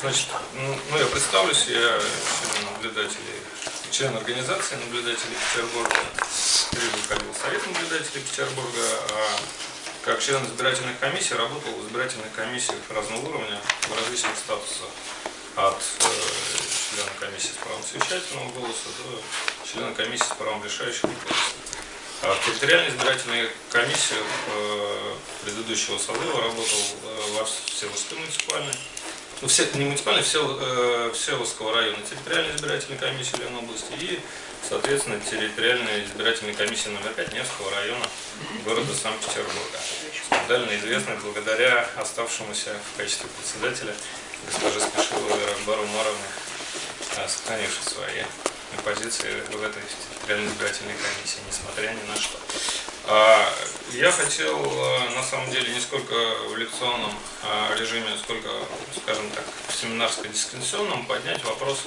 Значит, ну, ну, я представлюсь, я член наблюдателей, член организации наблюдателей Петербурга, в Совет наблюдателей Петербурга, а как член избирательной комиссии работал в избирательных комиссиях разного уровня в различных статусах. От э, члена комиссии с правом совещательного голоса до члена комиссии с правом решающего голоса. А в территориальной избирательной комиссии э, предыдущего созыва работал э, во Всеволожской муниципальной ну, все, не муниципальной, все, э, Всеволожского района территориальной избирательной комиссии Леной области и, соответственно, территориальной избирательной комиссии номер 5 Невского района города Санкт-Петербурга. Скандально известный благодаря оставшемуся в качестве председателя госпоже Спешиловой Рахбару Маровне, э, сохранившей свои позиции в этой территориальной избирательной комиссии, несмотря ни на что. А, я хотел, э, на самом деле, не сколько в лекционном а, режиме, сколько, скажем так, в семинарско-дискуссионном поднять вопрос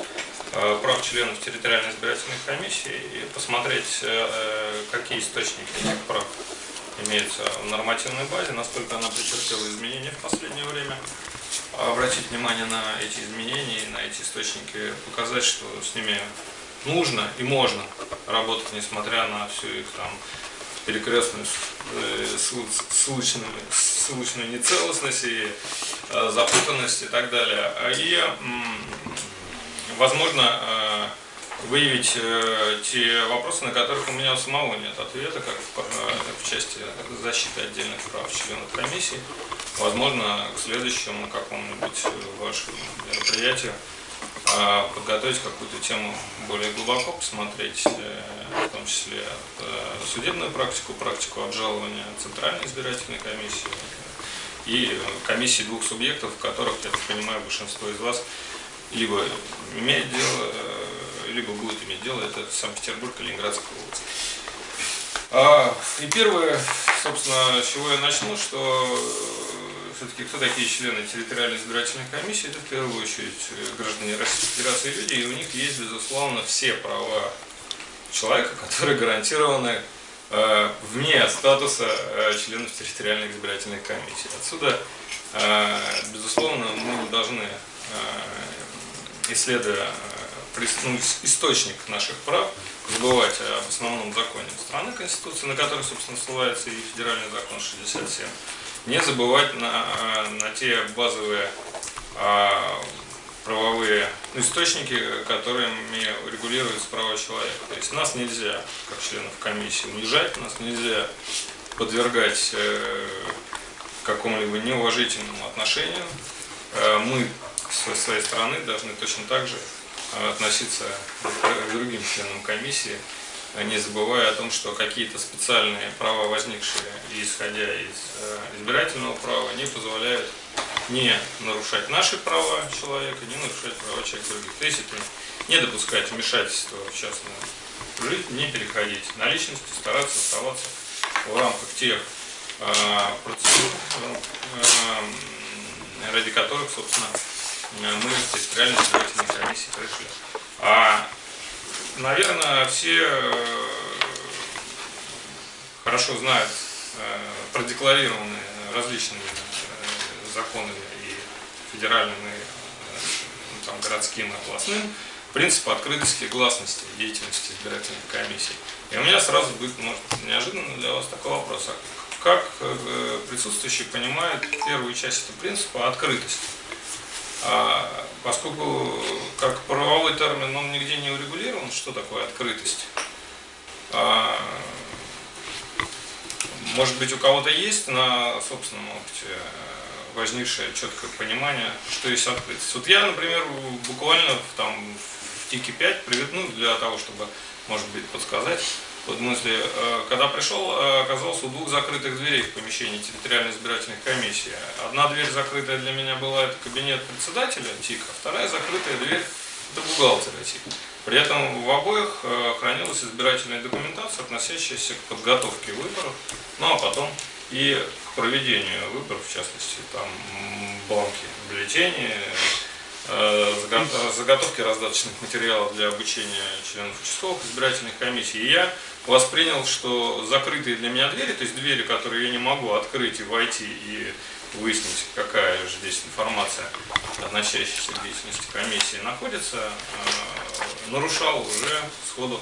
э, прав членов территориальной избирательной комиссии и посмотреть, э, какие источники этих прав имеются в нормативной базе, насколько она претерпела изменения в последнее время, обратить внимание на эти изменения, на эти источники, показать, что с ними нужно и можно работать, несмотря на всю их там перекрестную э, ссылочную, ссылочную нецелостность и э, и так далее. А и, возможно, э, выявить те вопросы, на которых у меня у самого нет ответа, как в части защиты отдельных прав членов комиссии. Возможно, к следующему какому-нибудь вашему мероприятию подготовить какую-то тему более глубоко, посмотреть, в том числе э, судебную практику, практику обжалования Центральной избирательной комиссии и комиссии двух субъектов, в которых, я так понимаю, большинство из вас либо имеет дело, э, либо будет иметь дело, это Санкт-Петербург и Ленинградская область. А, и первое, собственно, с чего я начну, что все-таки кто такие члены территориальной избирательной комиссии, это в первую очередь э, граждане Российской Федерации люди, и у них есть, безусловно, все права человека, которые гарантированы э, вне статуса э, членов территориальной избирательной комиссии. Отсюда, э, безусловно, мы должны, э, исследуя э, ну, источник наших прав, забывать об основном законе страны Конституции, на которой, собственно, ссылается и федеральный закон 67 не забывать на, на те базовые а, правовые источники, которыми регулируются права человека. То есть нас нельзя, как членов комиссии, унижать, нас нельзя подвергать э, какому-либо неуважительному отношению. Э, мы со своей стороны должны точно так же э, относиться к другим членам комиссии не забывая о том, что какие-то специальные права, возникшие исходя из э, избирательного права, не позволяют не нарушать наши права человека, не нарушать права человека других. То есть это не допускать вмешательства в частную жизнь, не переходить на личности, стараться оставаться в рамках тех э, процедур, э, ради которых, собственно, мы в территориальной избирательной комиссии пришли. А Наверное, все э, хорошо знают э, продекларированные различными э, законами и федеральными, ну, там, городским и областным принцип открытости и гласности деятельности избирательной комиссии. И у меня сразу будет, может, неожиданно для вас такой вопрос. А как присутствующие понимают первую часть этого принципа открытости? А, поскольку как правовой термин он нигде не урегулирован, что такое открытость, а, может быть у кого-то есть на собственном опыте возникшее четкое понимание, что есть открытость. Вот я, например, буквально там, в ТИКе 5 привыкну для того, чтобы, может быть, подсказать, в смысле, э, когда пришел, э, оказался у двух закрытых дверей в помещении территориальной избирательной комиссии. Одна дверь закрытая для меня была, это кабинет председателя ТИКа, вторая закрытая дверь, это бухгалтера ТИКа. При этом в обоих э, хранилась избирательная документация, относящаяся к подготовке выборов, ну а потом и к проведению выборов, в частности, там банки бюллетени, заготовки раздаточных материалов для обучения членов участковых избирательных комиссий. И я воспринял, что закрытые для меня двери, то есть двери, которые я не могу открыть и войти и выяснить, какая же здесь информация, относящаяся к деятельности комиссии, находится, э, нарушал уже сходу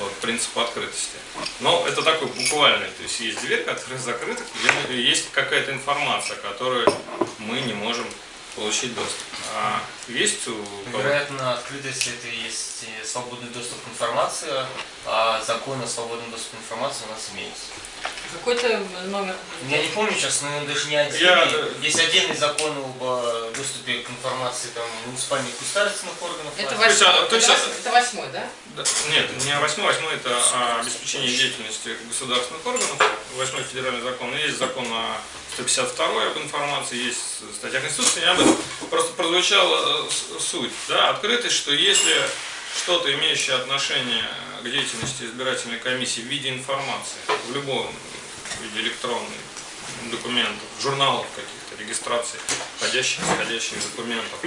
вот, принцип открытости. Но это такой буквальный, то есть есть дверь, которая закрыта, есть какая-то информация, которую мы не можем получить доступ. А есть у... Вероятно, открытость это есть свободный доступ к информации, а закон о свободном доступе к информации у нас имеется. Какой-то номер. Я не помню сейчас, но он даже не отдельный. Я- Есть отдельный закон об э, доступе к информации там, муниципальных государственных органов. Это власти. есть, а, восьмой, то есть, это а- вос- это восьмой, да? Да, Нет, не восьмой, восьмой это а, обеспечение деятельности государственных органов, восьмой федеральный закон, есть закон о 152 об информации, есть статья Конституции, не об этом. Просто прозвучала э, суть, да, открытость, что если что-то, имеющее отношение к деятельности избирательной комиссии в виде информации, в любом виде электронных документов, журналов каких-то, регистраций, входящих, исходящих документов,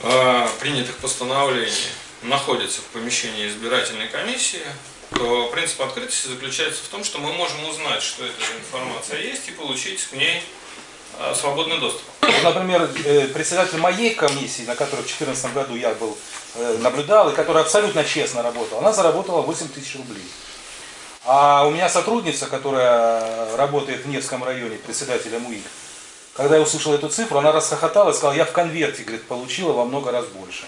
э, принятых постановлений находится в помещении избирательной комиссии, то принцип открытости заключается в том, что мы можем узнать, что эта информация есть, и получить к ней э, свободный доступ. Например, э, председатель моей комиссии, на которой в 2014 году я был, наблюдал, и которая абсолютно честно работала, она заработала 8 тысяч рублей. А у меня сотрудница, которая работает в Невском районе, председателем УИК, когда я услышал эту цифру, она расхохоталась, сказала, я в конверте, говорит, получила во много раз больше.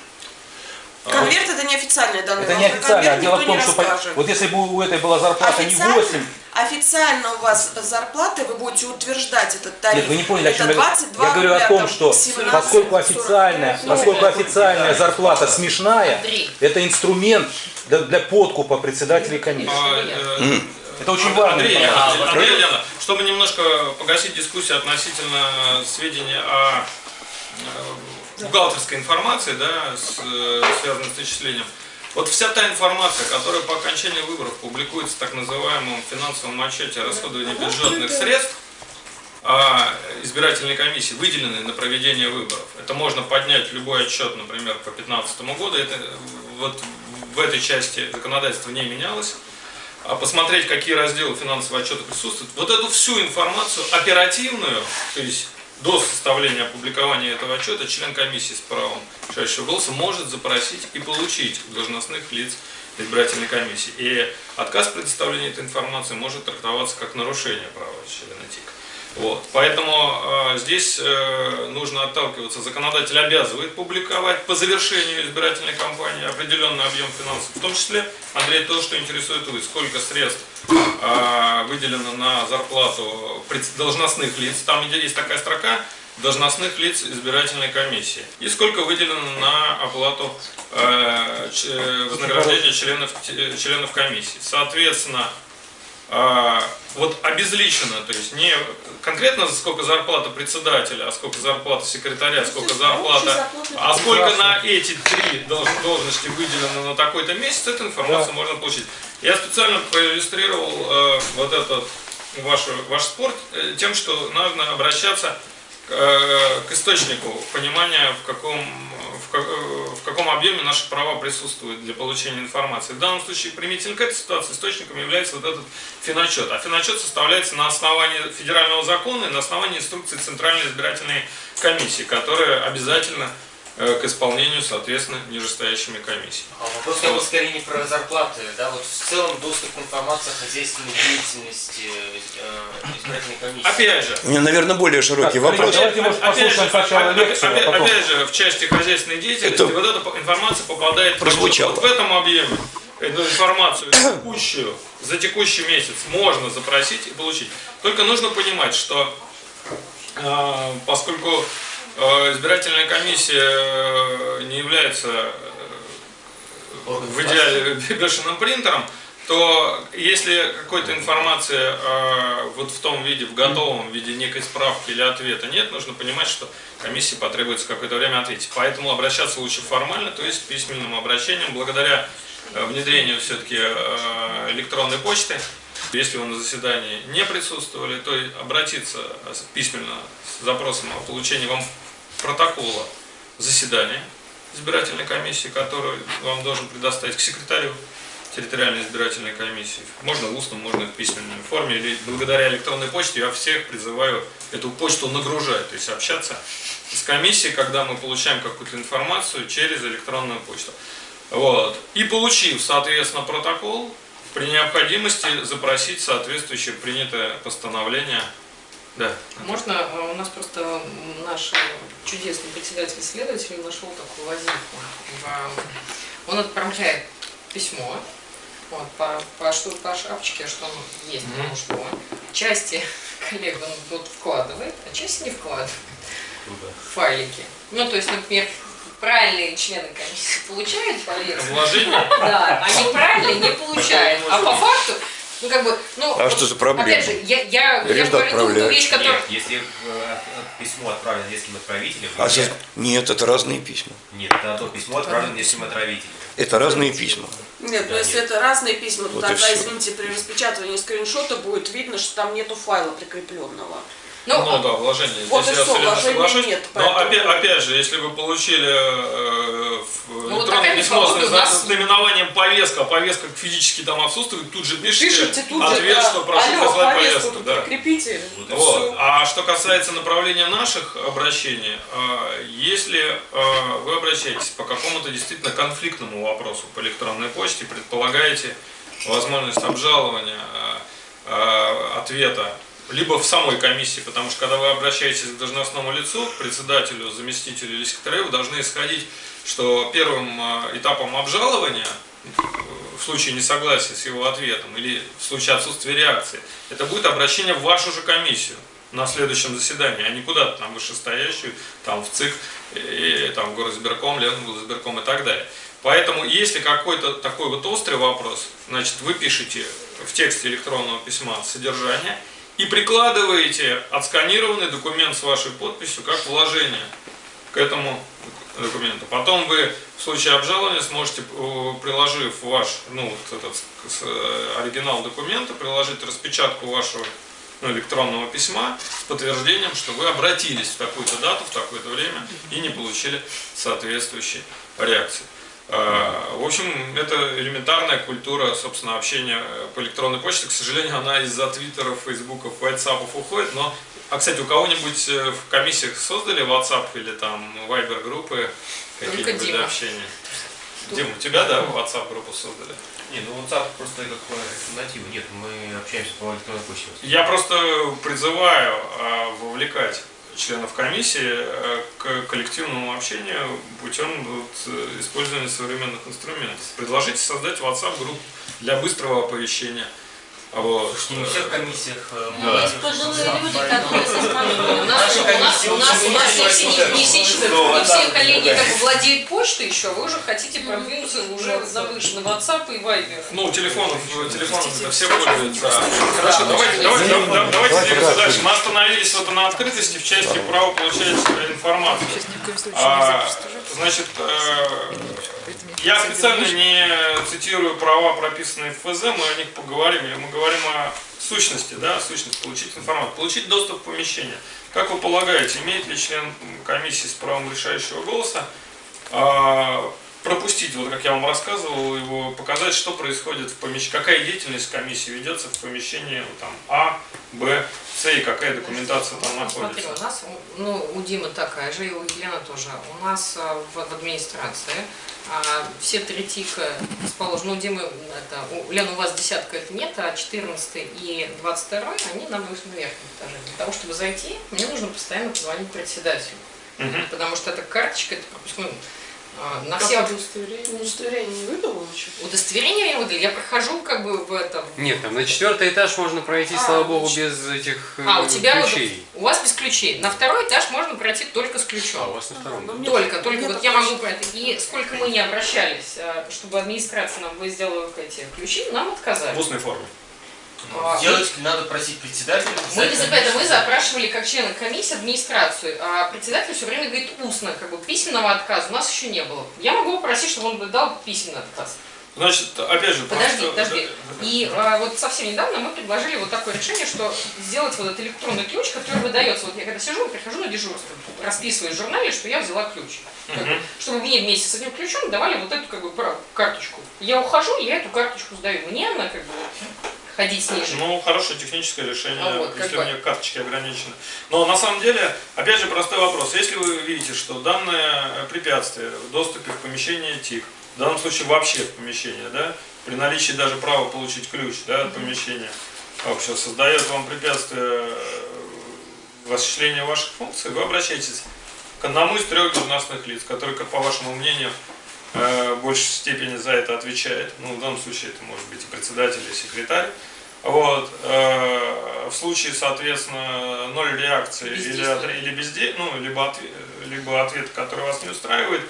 Конверт это неофициальные данные. Это не официально, а дело в том, не что по- вот если бы у этой была зарплата не Официально, 8, официально у вас зарплата, вы будете утверждать этот тариф. Нет, вы не поняли, о это чем я говорю. 22 Я говорю о том, что 17, поскольку 40. официальная, поскольку официальная зарплата смешная, это инструмент для, для подкупа председателей комиссии. А, э, Это очень Анд- важно. Андрей, А, Андрей, Андрей Леонидович, чтобы немножко погасить дискуссию относительно сведения о э, бухгалтерской информации, да, с, э, связанной с начислением. Вот вся та информация, которая по окончании выборов публикуется в так называемом финансовом отчете о расходовании бюджетных средств, а избирательной комиссии, выделенной на проведение выборов. Это можно поднять любой отчет, например, по 2015 году. Это, вот в этой части законодательство не менялось а посмотреть, какие разделы финансового отчета присутствуют, вот эту всю информацию оперативную, то есть до составления опубликования этого отчета, член комиссии с правом решающего голоса может запросить и получить у должностных лиц избирательной комиссии. И отказ в предоставлении этой информации может трактоваться как нарушение права члена. Вот. Поэтому э, здесь э, нужно отталкиваться. Законодатель обязывает публиковать по завершению избирательной кампании определенный объем финансов. В том числе, Андрей, то, что интересует вы, сколько средств э, выделено на зарплату должностных лиц. Там есть такая строка должностных лиц избирательной комиссии. И сколько выделено на оплату э, э, вознаграждения членов, т- членов комиссии. Соответственно, вот обезличенно, то есть не конкретно сколько зарплата председателя, а сколько зарплата секретаря, сколько зарплата, а сколько на эти три долж- должности выделено на такой-то месяц, эту информацию можно получить. Я специально проиллюстрировал э, вот этот ваш, ваш спор э, тем, что нужно обращаться к, э, к источнику понимания, в каком, э, в каком объеме наши права присутствуют для получения информации. В данном случае, применительно к этой ситуации, источником является вот этот финотчет. А финотчет составляется на основании федерального закона и на основании инструкции Центральной избирательной комиссии, которая обязательно к исполнению, соответственно, нижестоящими комиссиями. А вопрос я был скорее не про зарплаты, да, вот в целом доступ к информации о хозяйственной деятельности э, избирательной комиссии. Опять же, У меня, наверное, более широкий Так, вопрос. Давайте, может, Опять же, опять- лекцию, а опять- потом- опять же, в части хозяйственной деятельности Это вот эта информация попадает в прозвучало. Вот в этом объеме эту информацию текущую, за текущий месяц можно запросить и получить. Только нужно понимать, что э, поскольку э, избирательная комиссия э, не является э, в идеале бешеным принтером, то если какой-то информации э, вот в том виде, в готовом виде некой справки или ответа нет, нужно понимать, что комиссии потребуется какое-то время ответить. Поэтому обращаться лучше формально, то есть письменным обращением, благодаря э, внедрению все-таки э, электронной почты. Если вы на заседании не присутствовали, то обратиться письменно с запросом о получении вам протокола заседания избирательной комиссии, которую вам должен предоставить к секретарю территориальной избирательной комиссии. Можно в устном, можно в письменной форме. Или благодаря электронной почте я всех призываю эту почту нагружать, то есть общаться с комиссией, когда мы получаем какую-то информацию через электронную почту. Вот. И получив, соответственно, протокол, при необходимости запросить соответствующее принятое постановление. Да. Можно, э, у нас просто наш э, чудесный председатель-следователь нашел такую возиху. В- Он отправляет письмо вот, по, по, что, по шапочке, что он есть, Мгм. потому что части коллег он вот вкладывает, а части не вкладывает в файлики. Ну, то есть, например, правильные члены комиссии получают повестку, Вложение. да, а неправильные не получают. А по факту, ну как бы, ну, А вот что за проблема? Опять же, я, я, я говорю ту- ту отправлять. вещь, которая... Нет, если э, письмо отправлено нескольким отправителям, А нет, за- Нет, это разные письма. нет, это то письмо отправлено нескольким отправителям. Это разные письма. Нет, Да, но если нет. это разные письма, то Вот тогда, извините, при распечатывании скриншота будет видно, что там нету файла прикрепленного. Ну, Ну да, вложение. Вот Здесь и я вложения соглашусь. нет, Но поэтому- опять, опять же, если вы получили э, в Ну, вот электронное опять письмо с, нас- с наименованием повестка, а повестка физически там отсутствует, тут же пишите, Пишите тут же, ответ, да, что прошу алло, прислать повестку повестку. Да. прикрепите. Вот Вот. А что касается направления наших обращений, э, если э, вы обращаетесь по какому-то действительно конфликтному вопросу по электронной почте, предполагаете возможность обжалования э, э, ответа либо в самой комиссии, потому что когда вы обращаетесь к должностному лицу, председателю, заместителю или секретарю, вы должны исходить, что первым э, этапом обжалования э, в случае несогласия с его ответом или в случае отсутствия реакции, это будет обращение в вашу же комиссию на следующем заседании, а не куда-то там вышестоящую, там в ЦИК, и, там в горосберком, Ленгосберком и так далее. Поэтому, если какой-то такой вот острый вопрос, значит, вы пишете в тексте электронного письма содержание и прикладываете отсканированный документ с вашей подписью как вложение к этому документу. Потом вы в случае обжалования сможете, э, приложив ваш, ну, вот этот э, оригинал документа, приложить распечатку вашего ну, электронного письма с подтверждением, что вы обратились в такую-то дату, в такое-то время и не получили соответствующей реакции. Э, В общем, это элементарная культура, собственно, общения по электронной почте. К сожалению, она из-за твиттеров, фейсбуков, ватсапов уходит, но а, кстати, у кого-нибудь э, в комиссиях создали WhatsApp или там Viber группы какие-нибудь для общения? Дим, у тебя, да, WhatsApp группу создали? Не, ну WhatsApp просто как альтернатива. Нет, мы общаемся по электронной почте. Я просто призываю а, вовлекать членов комиссии э, к коллективному общению путем вот, э, использования современных инструментов. Предложите создать WhatsApp группу для быстрого оповещения. Вот. Не в всех комиссиях э, Да. мы- Пожилые люди, которые со. У нас, у нас, у нас, у нас не все, не, не все, Что, не коллеги как владеют почтой еще, вы уже хотите продвинуться уже на выше, на WhatsApp и Viber. Ну, телефонов, телефонов это все пользуются. Хорошо, давайте, давайте, да- да- давайте двигаться дальше. дальше. Мы остановились вот на открытости в части права получать информацию. А, значит, э, я специально не цитирую права, прописанные в ФЗ, мы о них поговорим, или мы говорим о сущности, да, сущность, получить информацию, получить доступ в помещение. Как вы полагаете, имеет ли член комиссии с правом решающего голоса а, пропустить, вот как я вам рассказывал, его показать, что происходит в помещении, какая деятельность комиссии ведется в помещении там, А, Б, С и какая документация там Ну, Смотри, находится. у нас, ну, у Димы такая же, и у Елены тоже. У нас а, в, в администрации а, все три тика расположены. Ну, Димы, это, у Лены у вас десятка это нет, а 14 и 22 они на, верхнем этаже. Для того, чтобы зайти, мне нужно постоянно позвонить председателю. Мгм. Потому что эта карточка, это пропускной. А, На Как все удостоверение? Удостоверение не выдало еще? удостоверения я выдали. Я прохожу как бы в этом. Нет, там на четвертый этаж можно пройти, А, слава богу, ну, без этих э, А, у тебя вот- ключей. у вас без ключей. На второй этаж можно пройти только с ключом. А, у вас на втором. мне- Только, только мне вот я могу про это. И сколько мы не обращались, а, чтобы администрация нам сделала эти ключи, нам В отказали. устной форме. А, Сделать надо просить председателя. Мы, председателя за это мы запрашивали как члены комиссии администрацию, а председатель все время говорит устно, как бы письменного отказа у нас еще не было. Я могу попросить, чтобы он дал письменный отказ. Значит, опять же, Подожди, просто- подожди. И а, вот совсем недавно мы предложили вот такое решение, что сделать вот этот электронный ключ, который выдается. Вот я когда сижу, прихожу на дежурство, расписываю в журнале, что я взяла ключ. Как бы, чтобы мне вместе с этим ключом давали вот эту как бы карточку. Я ухожу, я эту карточку сдаю. Мне она как бы ходить с ней же. Ну, хорошее техническое решение, А вот, если у меня карточки ограничены. Но на самом деле, опять же, простой вопрос. Если вы видите, что данное препятствие в доступе в помещение ТИК, в данном случае вообще в помещение, да, при наличии даже права получить ключ да, от помещения общего, создает вам препятствие э, в осуществлении ваших функций, вы обращаетесь к одному из трех должностных лиц, который, как по вашему мнению, в большей степени за это отвечает. Ну, в данном случае это может быть и председатель, и секретарь. Вот. э, В случае, соответственно, ноль реакции или, или безде... ну, либо, отве- либо ответ, который вас не устраивает,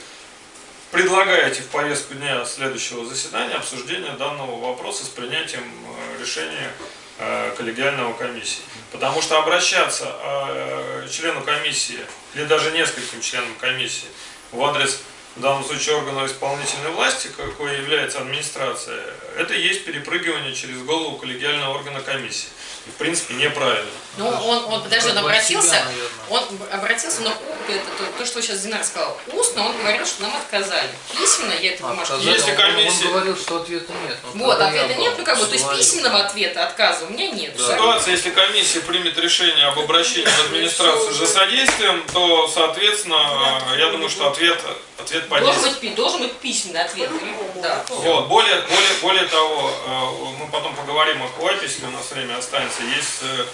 предлагаете в повестку дня следующего заседания обсуждение данного вопроса с принятием э, решения э, коллегиального комиссии. Потому что обращаться э, члену комиссии или даже нескольким членам комиссии в адрес в данном случае органа исполнительной власти, какой является администрация, это и есть перепрыгивание через голову коллегиального органа комиссии. В принципе, неправильно. Ну, он, он, подожди, он себя, обратился, он обратился, но у- это, то, то, что сейчас Динар сказал, устно он говорил, что нам отказали. Письменно я эту бумажку. Если Он- комиссия- Он говорил, что ответа нет. но Вот, ответа нет, ну как бы, то есть письменного ответа, отказа у меня нет. В ситуации, если комиссия примет решение об обращении в администрацию за содействием, то, соответственно, я думаю, что ответ, ответ Должен подействует. быть, должен быть письменный ответ. Да. Вот, более, более, более того, э, мы потом поговорим о если у нас время останется, есть э, э,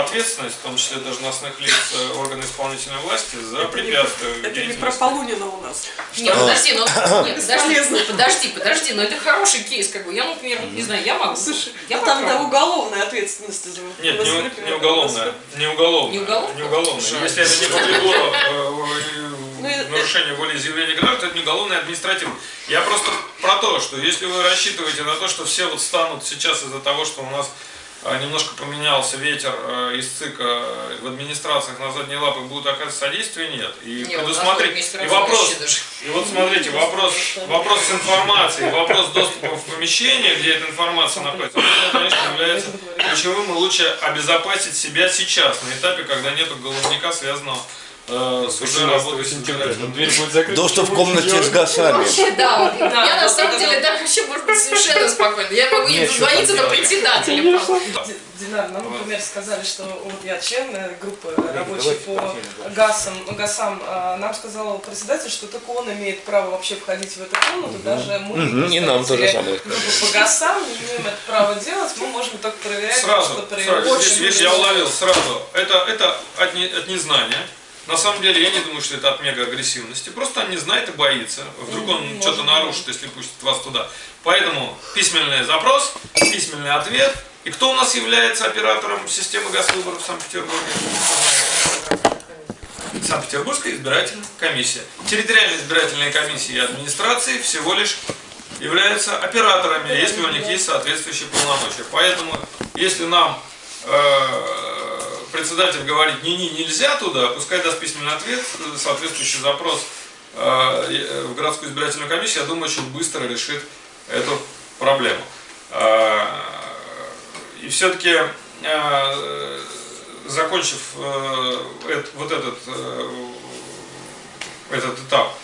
ответственность, в том числе должностных лиц э, органа исполнительной власти за препятствие Это не про. Полунина у нас. Нет, подожди, ну, нет, подожди, подожди, подожди, но это хороший кейс, как бы, я, например, не знаю, я могу, Слушай, я ну там уголовная ответственность за Нет, не, не уголовная. Не уголовная. Не уголовная? Не уголовная. Если это не повлекло э, Ну, нарушение волеизъявления граждан, то это не уголовное, а административное. Я просто про то, что если вы рассчитываете на то, что все вот станут сейчас из-за того, что у нас э, немножко поменялся ветер э, из ЦИКа в администрациях на задние лапы будут оказывать содействие, нет. И Не, у нас предусмотреть. И вопрос, и вот смотрите, вопрос, вопрос с информацией, вопрос доступа в помещение, где эта информация находится, он, конечно, является ключевым, и лучше обезопасить себя сейчас, на этапе, когда нет головника, связанного с уже работой с интернетом. Дверь будет закрыта. Доступ в комнате с гасами. Вообще, да, вот, я на да, самом да, деле так вообще может быть совершенно спокойно. Я могу не дозвониться там до председателя. Динар, нам, например, сказали, что вот я член э, группы рабочей по. ГАСам, ГАСам, а, нам сказал председатель, что только он имеет право вообще входить в эту комнату, даже мы, и нам то же представители самое группы по ГАСам, не имеем это право делать, мы можем только проверять, Сразу, что сразу видишь, я уловил сразу. Это, это от, не- от незнания. На самом деле я не думаю, что это от мега агрессивности. Просто он не знает и боится. Вдруг он что-то нарушит, если пустит вас туда. Поэтому письменный запрос, письменный ответ. И кто у нас является оператором системы газвыборов в Санкт-Петербурге? Санкт-Петербургская избирательная комиссия. Территориальные избирательные комиссии и администрации всего лишь являются операторами, если у них есть соответствующие полномочия. Поэтому, если нам э, председатель говорит, не-не, нельзя туда, пускай даст письменный ответ, соответствующий запрос э, в городскую избирательную комиссию, я думаю, очень быстро решит эту проблему. Э, И все-таки, закончив э, эт- вот этот, этот этап,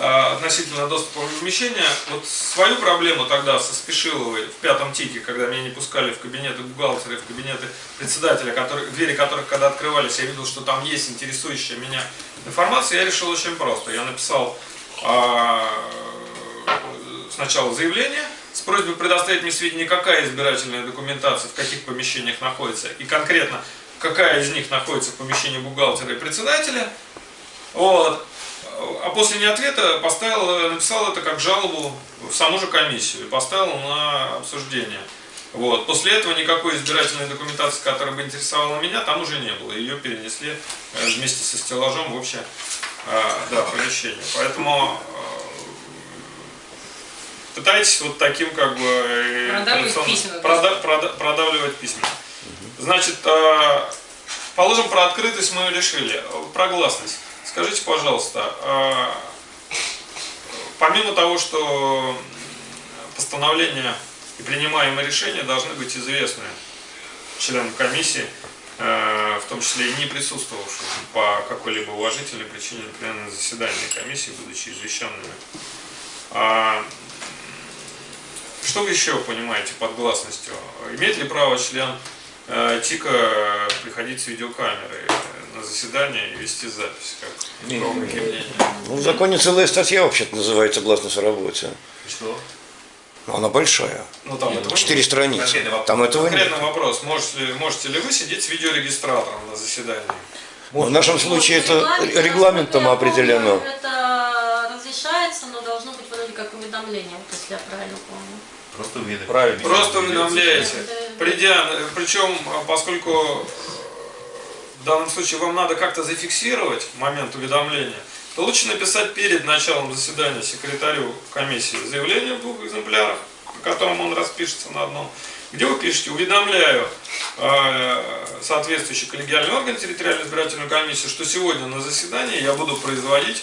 относительно доступа в помещение, вот свою проблему тогда со Спешиловой в пятом тике, когда меня не пускали в кабинеты бухгалтера, в кабинеты председателя, которые, двери которых когда открывались, я видел, что там есть интересующая меня информация, я решил очень просто. Я написал а, сначала заявление с просьбой предоставить мне сведения, какая избирательная документация в каких помещениях находится, и конкретно какая из них находится в помещении бухгалтера и председателя. Вот. А после не ответа поставил, написал это как жалобу в саму же комиссию и поставил на обсуждение. Вот. После этого никакой избирательной документации, которая бы интересовала меня, там уже не было. Ее перенесли э, вместе со стеллажом в общее э, да, помещение. Поэтому э, пытайтесь вот таким как бы Продавливать письменно. прода- прода- продавливать письменно. Значит, э, положим, про открытость мы решили. Про гласность. Скажите, пожалуйста, э, помимо того, что постановления и принимаемые решения должны быть известны членам комиссии, э, в том числе и не присутствовавшим по какой-либо уважительной причине, на заседании комиссии, будучи извещенными. А, что вы еще понимаете под гласностью? Имеет ли право член ТИКа приходить с видеокамерой на заседание и вести запись? Как, Не. мнения? Ну, в законе целая статья вообще-то называется «Гласность о работе». Что? Но она большая. Ну, там этого Четыре нет. страницы. Там этого нет. Конкретный вопрос. Можете, можете ли вы сидеть с видеорегистратором на заседании? В нашем случае это Регламент, регламентом помню, определено. Это разрешается, но должно быть вроде как уведомление, если я правильно помню. Просто. Правильно. Просто уведомляете. Придя, причем, поскольку в данном случае вам надо как-то зафиксировать момент уведомления, то лучше написать перед началом заседания секретарю комиссии заявление в двух экземплярах, по которому он распишется на одном, где вы пишете «Уведомляю э, соответствующий коллегиальный орган территориальной избирательной комиссии, что сегодня на заседании я буду производить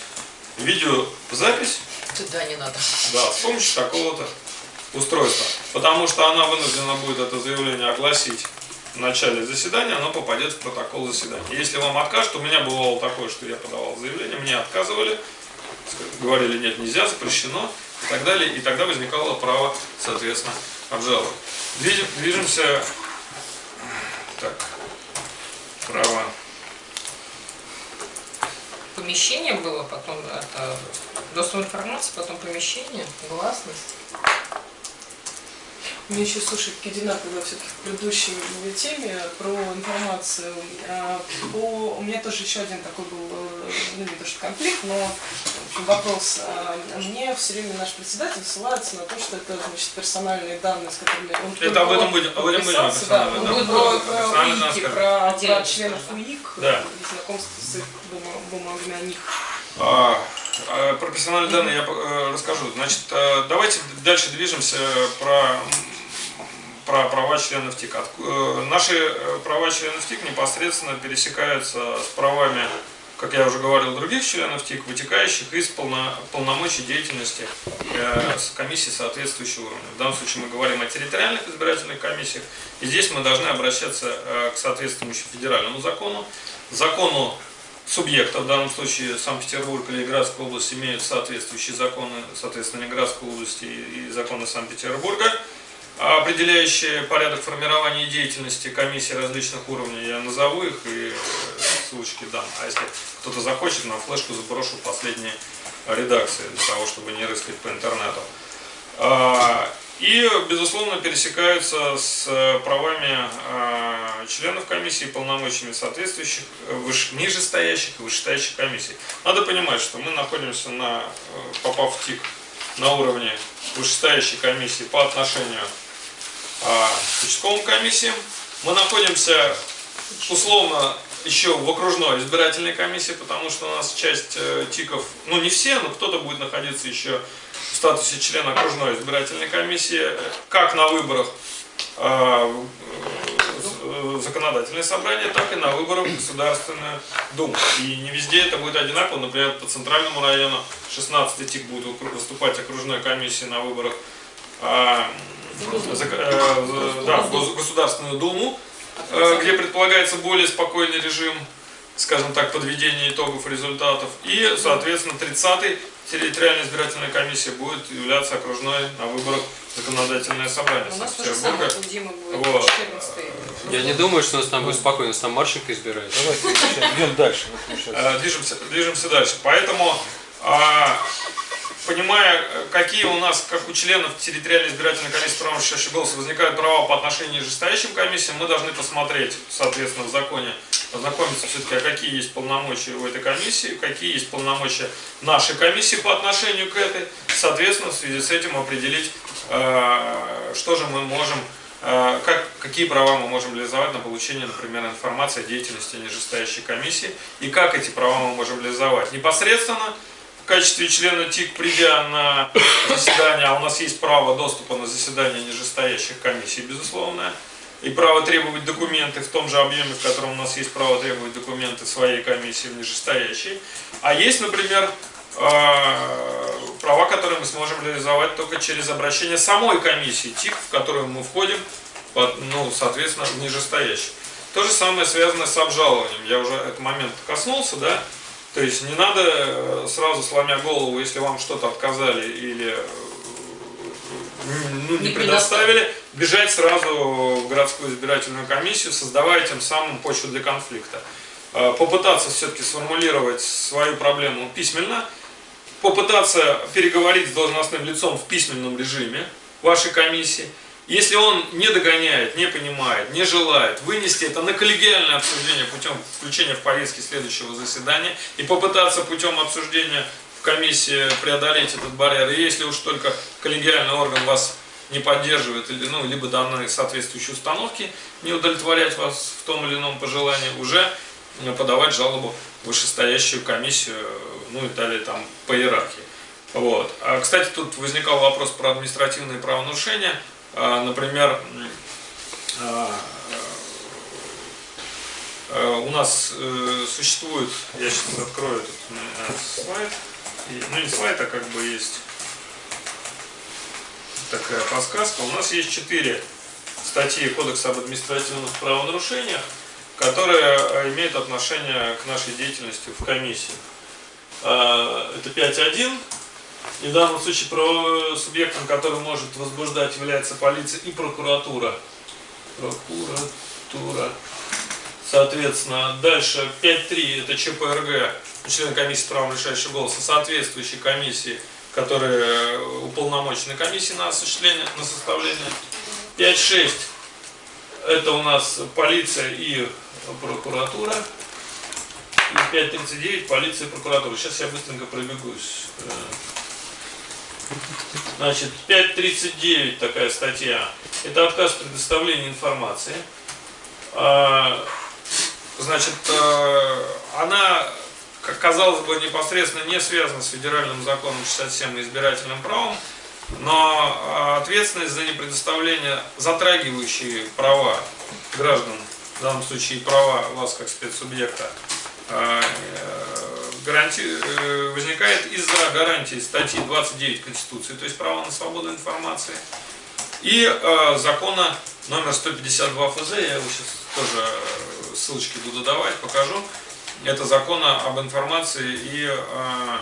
видеозапись Туда не надо. да, с помощью такого-то устройства. Потому что она вынуждена будет это заявление огласить в начале заседания, оно попадет в протокол заседания. Если вам откажут, у меня бывало такое, что я подавал заявление, мне отказывали, говорили, нет, нельзя, запрещено и так далее. И тогда возникало право, соответственно, обжаловать. Движем- Движемся, так, право Помещение было, потом это доступ информации, потом помещение, гласность. Мне еще, слушай, Кедина, когда все-таки в предыдущей теме про информацию, а, по... у меня тоже еще один такой был, э, ну не то что конфликт, но в общем, вопрос. А, Мне все время наш председатель ссылается на то, что это значит, персональные данные, с которыми он Это только об этом будем- об этом будем да, да. про, Персонально про надо УИКи, про, про членов. УИК Да. и знакомство с их бума- бумагами о них. А, а, Про персональные данные я э, расскажу. Значит, э, давайте дальше движемся про, про права членов ТИК. Э, Наши э, права членов ТИК непосредственно пересекаются с правами, как я уже говорил, других членов ТИК, вытекающих из полно- полномочий деятельности э, комиссии соответствующего уровня. В данном случае мы говорим о территориальных избирательных комиссиях, и здесь мы должны обращаться к соответствующему федеральному закону, закону субъекта, в данном случае Санкт-Петербург или Ленинградская область имеют соответствующие законы, соответственно, Ленинградской области и законы Санкт-Петербурга, определяющие порядок формирования деятельности комиссий различных уровней. Я назову их и э, ссылочки дам. А если кто-то захочет, на флешку заброшу последние редакции для того, чтобы не рыскать по интернету. А, И, безусловно, пересекаются с э, правами а, членов комиссии, полномочиями соответствующих выше, нижестоящих и вышестоящих комиссий. Надо понимать, что мы находимся, на, э, попав в ТИК, на уровне вышестоящей комиссии по отношению а, участковым комиссиям. Мы находимся условно еще в окружной избирательной комиссии, потому что у нас часть э, ТИКов, ну не все, но кто-то будет находиться еще в статусе члена окружной избирательной комиссии, э, как на выборах э, законодательное собрание, так и на выборах Государственную Думу. И не везде это будет одинаково. Например, по центральному району 16 ТИК будет выступать окружной комиссией на выборах а, да, в Гос- Государственную Думу, э, где предполагается более спокойный режим, скажем так, подведения итогов результатов. И, соответственно, 30-й территориальная избирательная комиссия будет являться окружной на выборах законодательное собрание У нас то же самое, Санкт-Петербурга. Вот. 14 Я не думаю, что у нас там будет спокойно, у нас там Марченко избирает. Давайте идем дальше. Э, Движемся, движемся дальше. Поэтому, а, понимая, какие у нас, как у членов территориальной избирательной комиссии права решающего голоса возникают права по отношению к нижестоящим комиссиям, мы должны посмотреть, соответственно, в законе, ознакомиться все-таки, а какие есть полномочия у этой комиссии, какие есть полномочия нашей комиссии по отношению к этой, соответственно, в связи с этим определить, э, что же мы можем Э, как, какие права мы можем реализовать на получение, например, информации о деятельности нижестоящей комиссии и как эти права мы можем реализовать. Непосредственно качестве члена ТИК, придя на заседание, а у нас есть право доступа на заседание нижестоящих комиссий, безусловно, и право требовать документы в том же объеме, в котором у нас есть право требовать документы своей комиссии в нижестоящей. А есть, например, э, права, которые мы сможем реализовать только через обращение самой комиссии ТИК, в которую мы входим, ну, соответственно, в нижестоящую. То же самое связано с обжалованием. Я уже этот момент коснулся, да. То есть не надо э, сразу сломя голову, если вам что-то отказали или э, ну, не Не предоставили, бежать сразу в городскую избирательную комиссию, создавая тем самым почву для конфликта. Э, Попытаться все-таки сформулировать свою проблему письменно, попытаться переговорить с должностным лицом в письменном режиме вашей комиссии. Если он не догоняет, не понимает, не желает, вынести это на коллегиальное обсуждение путем включения в повестки следующего заседания и попытаться путем обсуждения в комиссии преодолеть этот барьер. И если уж только коллегиальный орган вас не поддерживает, или, ну, либо данные соответствующие установки не удовлетворять вас в том или ином пожелании, уже подавать жалобу в вышестоящую комиссию, ну и далее там по иерархии. Вот. А, кстати, тут возникал вопрос про административные правонарушения. А, Например, а, э, у нас э, существует, я сейчас открою этот э, слайд, ну не слайд, а как бы есть такая подсказка. У нас есть четыре статьи Кодекса об административных правонарушениях, которые э, имеют отношение к нашей деятельности в комиссии. А, Это 5.1. И в данном случае про субъектом, который может возбуждать, является полиция и прокуратура. Прокуратура. Соответственно, дальше 5.3 это ЧПРГ, член комиссии правом решающего голоса, соответствующей комиссии, которые уполномочены комиссии на осуществление, на составление. 5.6 это у нас полиция и прокуратура. И 5.39 полиция и прокуратура. Сейчас я быстренько пробегусь. Значит, 5.39 такая статья. Это отказ в предоставлении информации. А, Значит, э, она, как казалось бы, непосредственно не связана с федеральным законом 67 и избирательным правом, но э, ответственность за непредоставление, затрагивающие права граждан, в данном случае права вас как спецсубъекта, э, гаранти- э, возникает из-за гарантии статьи 29 Конституции, то есть право на свободу информации, и э, закона номер 152 ФЗ, я его сейчас тоже э, ссылочки буду давать, покажу. Это закон об информации и э,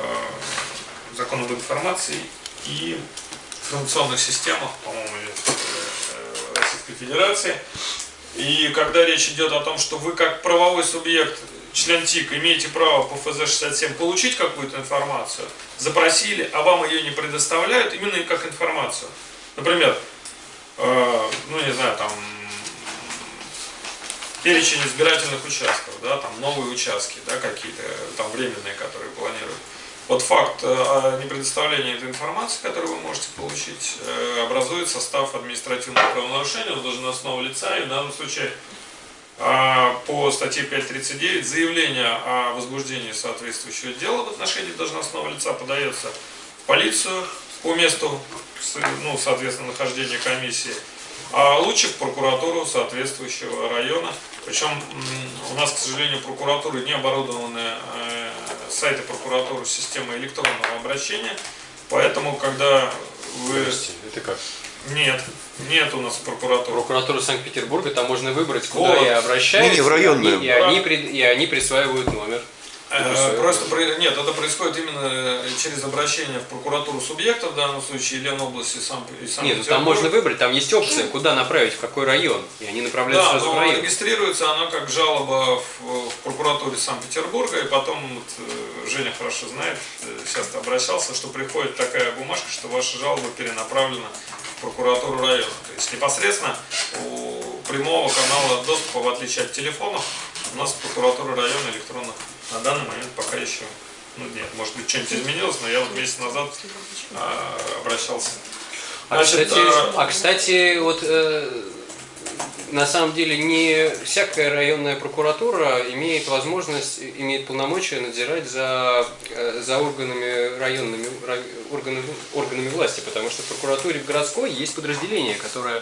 э, закон об информации и информационных системах, по-моему, э, Российской Федерации. И когда речь идет о том, что вы как правовой субъект, член ТИК, имеете право по ФЗ-67 получить какую-то информацию, запросили, а вам ее не предоставляют, именно как информацию. Например, э, ну не знаю, там перечень избирательных участков, да, там новые участки, да, какие-то там временные, которые планируют. Вот факт э, о непредоставлении этой информации, которую вы можете получить, э, образует состав административного правонарушения должностного лица, и в данном случае по статье 5.39 заявление о возбуждении соответствующего дела в отношении должностного лица подается в полицию по месту, ну, соответственно, нахождения комиссии, а лучше в прокуратуру соответствующего района. Причем у нас, к сожалению, прокуратуры не оборудованы э, сайты прокуратуры с электронного обращения, поэтому, когда вы... Это как? Нет, нет у нас прокуратуры. Прокуратура Санкт-Петербурга, там можно выбрать, Вот. куда я обращаюсь, Не-не, в районную. и, они, пред- и они присваивают номер. Э, Просто про- нет, это происходит именно через обращение в прокуратуру субъекта, в данном случае Ленобласти и сам и Нет, ну там можно выбрать, там есть опция, куда направить, в какой район. И они направляют Да, сразу в район. регистрируется оно как жалоба в, в прокуратуре Санкт-Петербурга, и потом, вот, э, Женя хорошо знает, э, часто обращался, что приходит такая бумажка, что ваша жалоба перенаправлена прокуратуру района. То есть непосредственно у прямого канала доступа, в отличие от телефонов, у нас прокуратура района электронно на данный момент пока еще ну нет, может быть что-нибудь изменилось, но я вот месяц назад а, обращался. А, Значит, кстати, э, а, кстати, вот э, на самом деле не всякая районная прокуратура имеет возможность, имеет полномочия надзирать за, э, за органами районными рай- органами, органами власти, потому что в прокуратуре городской есть подразделение, которое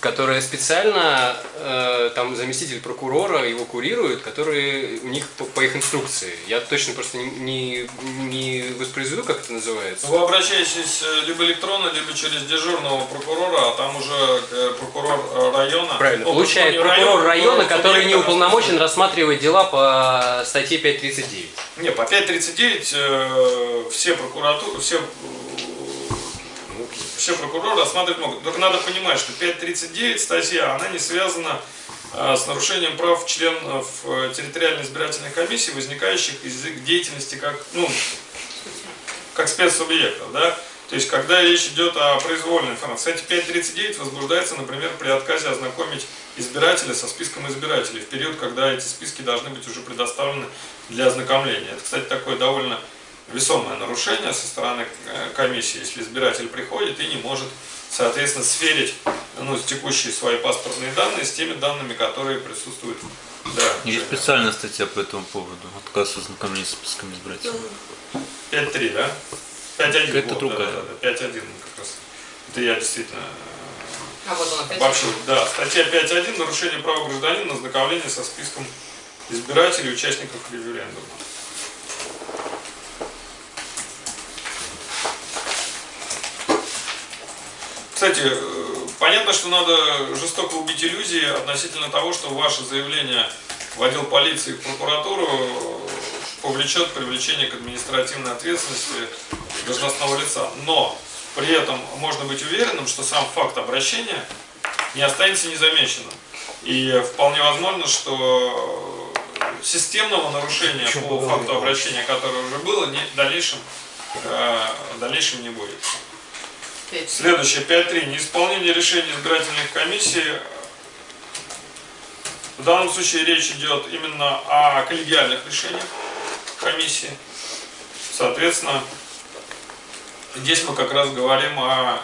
которая специально, э, там заместитель прокурора его курирует, который у них по, по их инструкции. Я точно просто не, не, не воспроизведу, как это называется. Вы обращаетесь э, либо электронно, либо через дежурного прокурора, а там уже э, прокурор э, района. Правильно, Ну, получает не прокурор района, прокурор который не уполномочен рассматривать дела по статье 539. Не, по 5.39 э, все прокуратуры, все, все прокуроры рассматривать могут. Только надо понимать, что 5.39 статья, она не связана э, с нарушением прав членов э, территориальной избирательной комиссии, возникающих из их деятельности как, ну, как спецсубъектов, да? То есть, когда речь идет о произвольной информации. Кстати, 5.39 возбуждается, например, при отказе ознакомить избирателя со списком избирателей в период, когда эти списки должны быть уже предоставлены для ознакомления. Это, кстати, такое довольно весомое нарушение со стороны э, комиссии, если избиратель приходит и не может, соответственно, сверить ну, текущие свои паспортные данные с теми данными, которые присутствуют. Да, Есть специальная статья по этому поводу. Отказ от знакомления с списком избирателей. 5.3, да? 5.1. Это вот, другая. Да, да, да, 5.1 как раз. Это я действительно А вот он опять. Вообще, да, статья 5.1 нарушение права гражданина на ознакомление со списком избирателей и участников референдума. Кстати, э, понятно, что надо жестоко убить иллюзии относительно того, что ваше заявление в отдел полиции и в прокуратуру э, повлечет привлечение к административной ответственности должностного лица. Но при этом можно быть уверенным, что сам факт обращения не останется незамеченным. И вполне возможно, что системного нарушения Причем по факту обращения, которое уже было, не, в, дальнейшем, э, в дальнейшем не будет. Следующее, 5.3. Неисполнение решений избирательных комиссий. В данном случае речь идет именно о коллегиальных решениях комиссии. Соответственно, здесь мы как раз говорим о...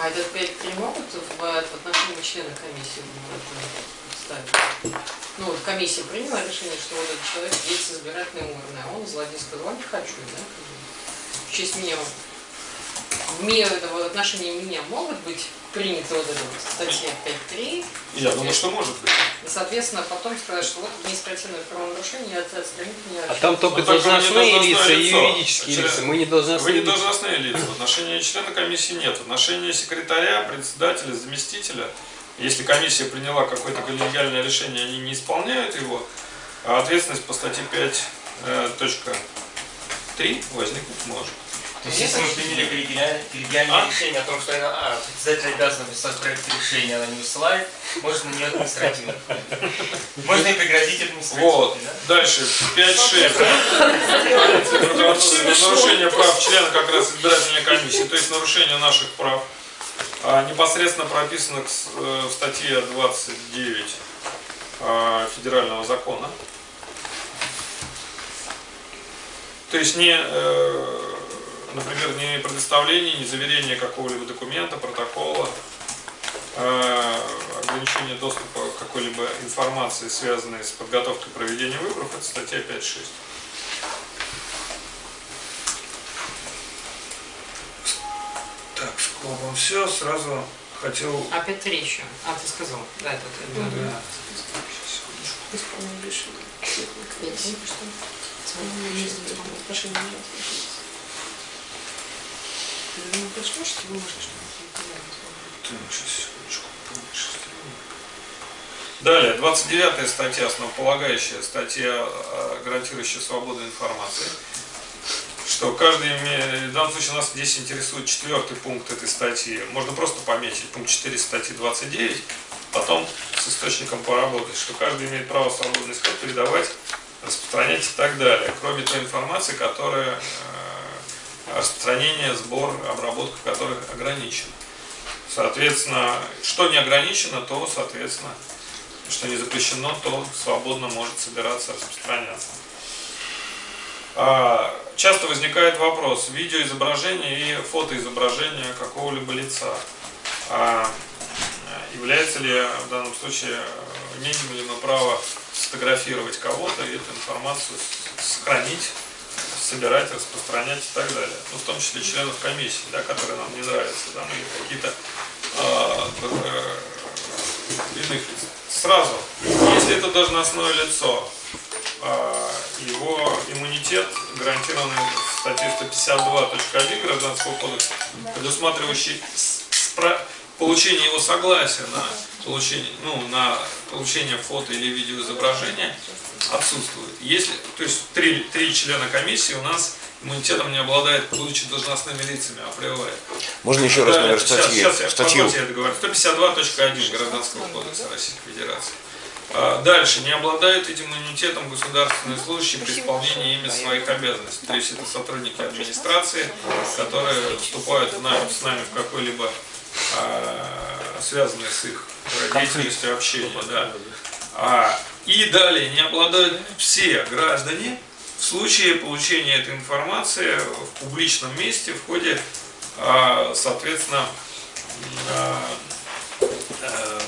А этот 5.3 могут в, в отношении члена комиссии ставить? Ну вот комиссия приняла решение, что вот этот человек есть избирательный урны, а он злодей сказал, «А не хочу, да? В честь меня, в, ми- в отношении меня могут быть приняты вот эта вот статья 5.3, Я думаю, что может быть. и, соответственно, потом сказать, что вот административное правонарушение, это отстранить меня. А там только Ну, вы не должностные лица и юридические лица. Мы не Вы должностные не лица. должностные лица. В отношении члена комиссии нет. В отношении секретаря, председателя, заместителя, если комиссия приняла какое-то коллегиальное решение, они не исполняют его, а ответственность по статье 5.3 возникнуть может. То есть, если мы приняли коллегиальное, А? решение о том, что она, а, председатель обязан написать проект решения, она не высылает, можно на нее административно. Можно и пригрозить административно. Вот. да? Дальше. 5.6. Нарушение прав члена как раз избирательной комиссии, то есть нарушение наших прав. А, непосредственно прописано э, в статье 29 а, федерального закона. То есть не, э, например, не предоставление, не заверение какого-либо документа, протокола, э, ограничение доступа к какой-либо информации, связанной с подготовкой и проведением выборов, это статья 5.6. Так, скопом все, сразу хотел... А 5.3 еще. А, ты сказал. Да, это ты. да. Да. Исполнение решения. Пять. Отношения нет. Ты не пришло, что вы можете Так, сейчас, секундочку, сделаю. Далее, 29 статья, основополагающая статья, э, гарантирующая свободу информации. Что каждый имеет, в данном случае нас здесь интересует четвертый пункт этой статьи. Можно просто пометить пункт 4 статьи 29, потом с источником поработать, что каждый имеет право свободно искать, передавать, распространять и так далее. Кроме той информации, которая э, распространение, сбор, обработка которых ограничена. Соответственно, что не ограничено, то, соответственно, что не запрещено, то свободно может собираться, распространяться. А, Часто возникает вопрос видеоизображения и фотоизображения какого-либо лица. А, Является ли в данном случае, э, имеем ли мы право сфотографировать кого-то и эту информацию сохранить, собирать, распространять и так далее. Ну, в том числе членов комиссии, да, которые нам не нравятся, там, или какие-то а, э, иных лиц. Сразу, если это должностное лицо, а, его иммунитет гарантированный в статье 152.1 Гражданского кодекса, предусматривающий получение его согласия на получение, ну, на получение фото или видеоизображения отсутствует. Если, то есть три, три члена комиссии у нас иммунитетом не обладает, будучи должностными лицами априори. Можно еще раз номер сейчас- статьи? Сейчас, я, Статью. я договорю. 152.1 Гражданского кодекса Российской Федерации. А, Дальше. Не обладают этим иммунитетом государственные служащие при исполнении ими своих обязанностей. То есть это сотрудники администрации, которые вступают в нами, с нами в какой-либо а, связанный с их деятельностью общения. Да. А, и далее не обладают все граждане в случае получения этой информации в публичном месте в ходе, а, соответственно, а, э,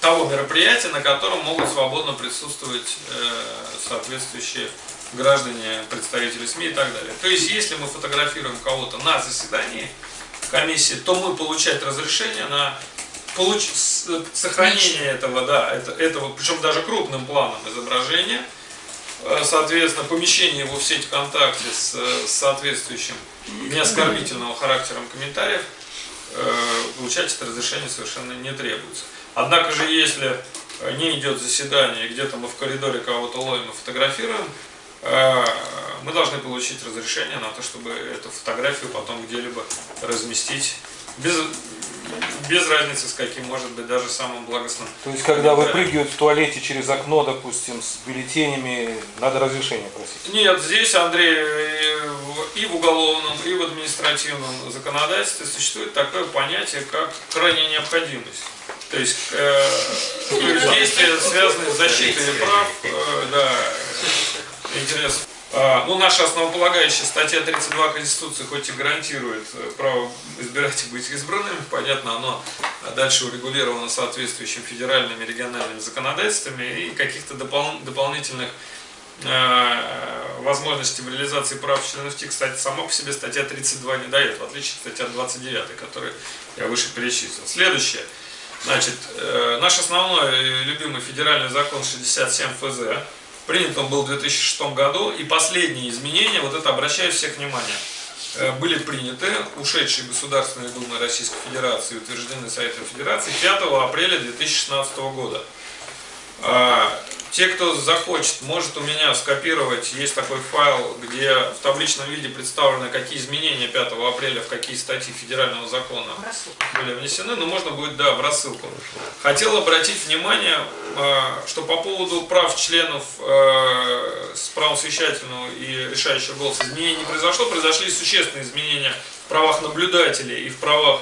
того мероприятия, на котором могут свободно присутствовать э, соответствующие граждане, представители СМИ и так далее. То есть, если мы фотографируем кого-то на заседании комиссии, то мы получать разрешение на получ... сохранение этого, да, это, этого, причем даже крупным планом изображения, Э, соответственно, помещение его в сеть ВКонтакте с, э, с соответствующим неоскорбительного характером комментариев, э, получать это разрешение совершенно не требуется. Однако же, если не идет заседание, где-то мы в коридоре кого-то ловим и фотографируем, мы должны получить разрешение на то, чтобы эту фотографию потом где-либо разместить без, без разницы с каким, может быть, даже самым благостным. То есть, когда выпрыгивают в туалете через окно, допустим, с бюллетенями, надо разрешение просить. Нет, здесь, Андрей, и в- уголовном, и в административном законодательстве существует такое понятие, как крайняя необходимость. То есть, э, действия, связанные с защитой прав, э, да, интересов. А, ну, наша основополагающая статья 32 Конституции хоть и гарантирует э, право избирать и быть избранными, понятно, оно дальше урегулировано соответствующими федеральными и региональными законодательствами и каких-то допол- дополнительных э, возможностей в реализации прав членов ТИК, кстати, сама по себе статья 32 не дает, в отличие от статьи 29, которую я выше перечислил. Следующее. Значит, э, наш основной любимый федеральный закон 67 ФЗ, принят он был в 2006 году, и последние изменения, вот это обращаю всех внимание, э, были приняты ушедшей Государственной Думой Российской Федерации и утверждены Советом Федерации 5 апреля 2016 года. А, Те, кто захочет, может у меня скопировать, есть такой файл, где в табличном виде представлены, какие изменения 5 апреля в какие статьи федерального закона были внесены, но можно будет, да, в рассылку. Хотел обратить внимание, э, что по поводу прав членов э, с правом совещательного и решающего голоса изменений не произошло, произошли существенные изменения в правах наблюдателей и в правах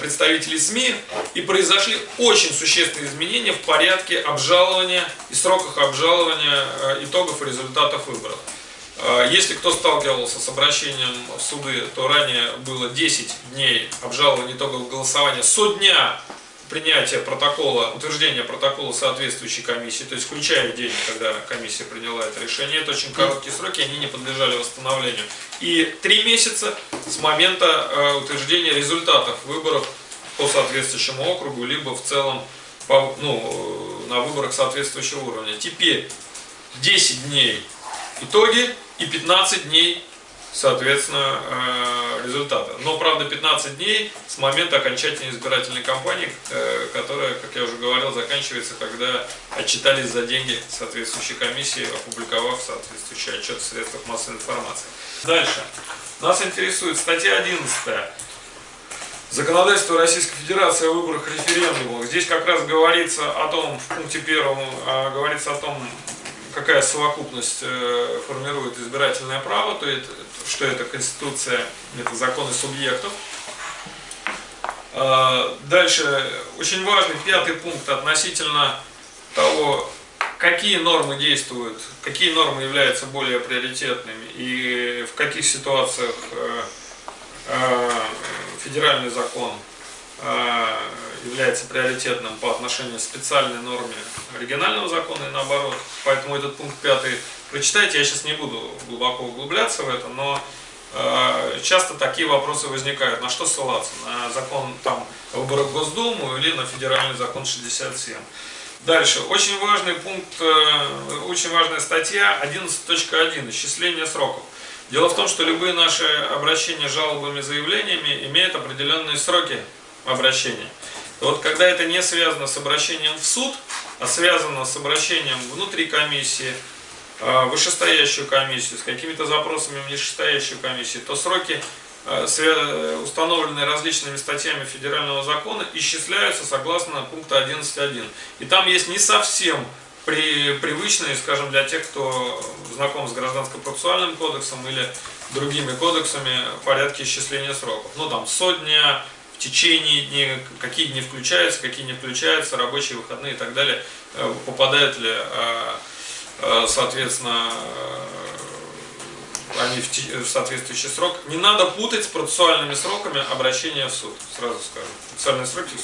представителей СМИ, и произошли очень существенные изменения в порядке обжалования и сроках обжалования э, итогов и результатов выборов. Э, Если кто сталкивался с обращением в суды, то ранее было 10 дней обжалования итогов голосования со дня принятия протокола, утверждения протокола соответствующей комиссии, то есть включая день, когда комиссия приняла это решение. Это очень короткие сроки, они не подлежали восстановлению. И три месяца с момента э, утверждения результатов выборов по соответствующему округу, либо в целом по, ну, э, на выборах соответствующего уровня. Теперь 10 дней итоги и 15 дней соответственно, э, результата. Но, правда, 15 дней с момента окончательной избирательной кампании, э, которая, как я уже говорил, заканчивается, когда отчитались за деньги соответствующей комиссии, опубликовав соответствующий отчет в средствах массовой информации. Дальше. Нас интересует статья 11. Законодательство Российской Федерации о выборах референдумах. Здесь как раз говорится о том, в пункте первом, а, говорится о том, какая совокупность э, формирует избирательное право, то есть, что это Конституция, это законы субъектов. А, Дальше очень важный пятый пункт относительно того, какие нормы действуют, какие нормы являются более приоритетными и в каких ситуациях э, э, федеральный закон э, является приоритетным по отношению к специальной норме оригинального закона и наоборот. Поэтому этот пункт пятый прочитайте, я сейчас не буду глубоко углубляться в это, но э, часто такие вопросы возникают. На что ссылаться? На закон там, выборов в Госдуму или на федеральный закон 67. Дальше. Очень важный пункт, э, очень важная статья 11.1. Исчисление сроков. Дело в том, что любые наши обращения жалобами, заявлениями имеют определенные сроки обращения. И вот когда это не связано с обращением в суд, а связано с обращением внутри комиссии, вышестоящую комиссию, с какими-то запросами в нижестоящую комиссию, то сроки, э, установленные различными статьями федерального закона, исчисляются согласно пункта 11.1. И там есть не совсем при, привычные, скажем, для тех, кто знаком с гражданско-процессуальным кодексом или другими кодексами, порядки исчисления сроков. Ну, там, сотня, в течение дней, какие дни включаются, какие не включаются, рабочие выходные и так далее, э, попадают ли, э, э, соответственно, они в, соответствующий срок. Не надо путать с процессуальными сроками обращения в суд, сразу скажу. Процессуальные сроки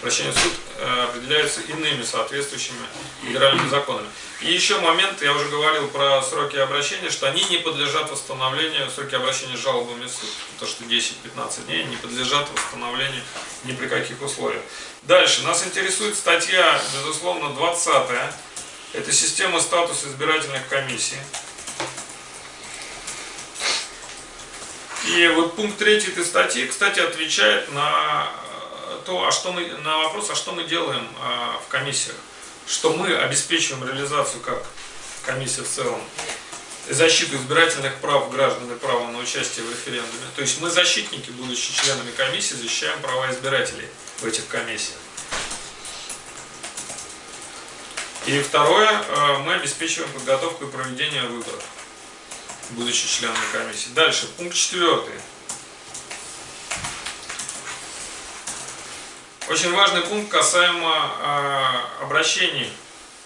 обращения в суд э, определяются иными соответствующими федеральными законами. И еще момент, я уже говорил про сроки обращения, что они не подлежат восстановлению, сроки обращения с жалобами в суд, то что 10-15 дней, не подлежат восстановлению ни при каких условиях. Дальше, нас интересует статья, безусловно, 20 -я. Это система статуса избирательных комиссий. И вот пункт третий этой статьи, кстати, отвечает на то, а что мы, на вопрос, а что мы делаем а, в комиссиях. Что мы обеспечиваем реализацию как комиссия в целом, защиту избирательных прав граждан и права на участие в референдуме. То есть мы защитники, будучи членами комиссии, защищаем права избирателей в этих комиссиях. И второе, а, мы обеспечиваем подготовку и проведение выборов будучи членами комиссии. Дальше, пункт четвертый. Очень важный пункт касаемо э, обращений,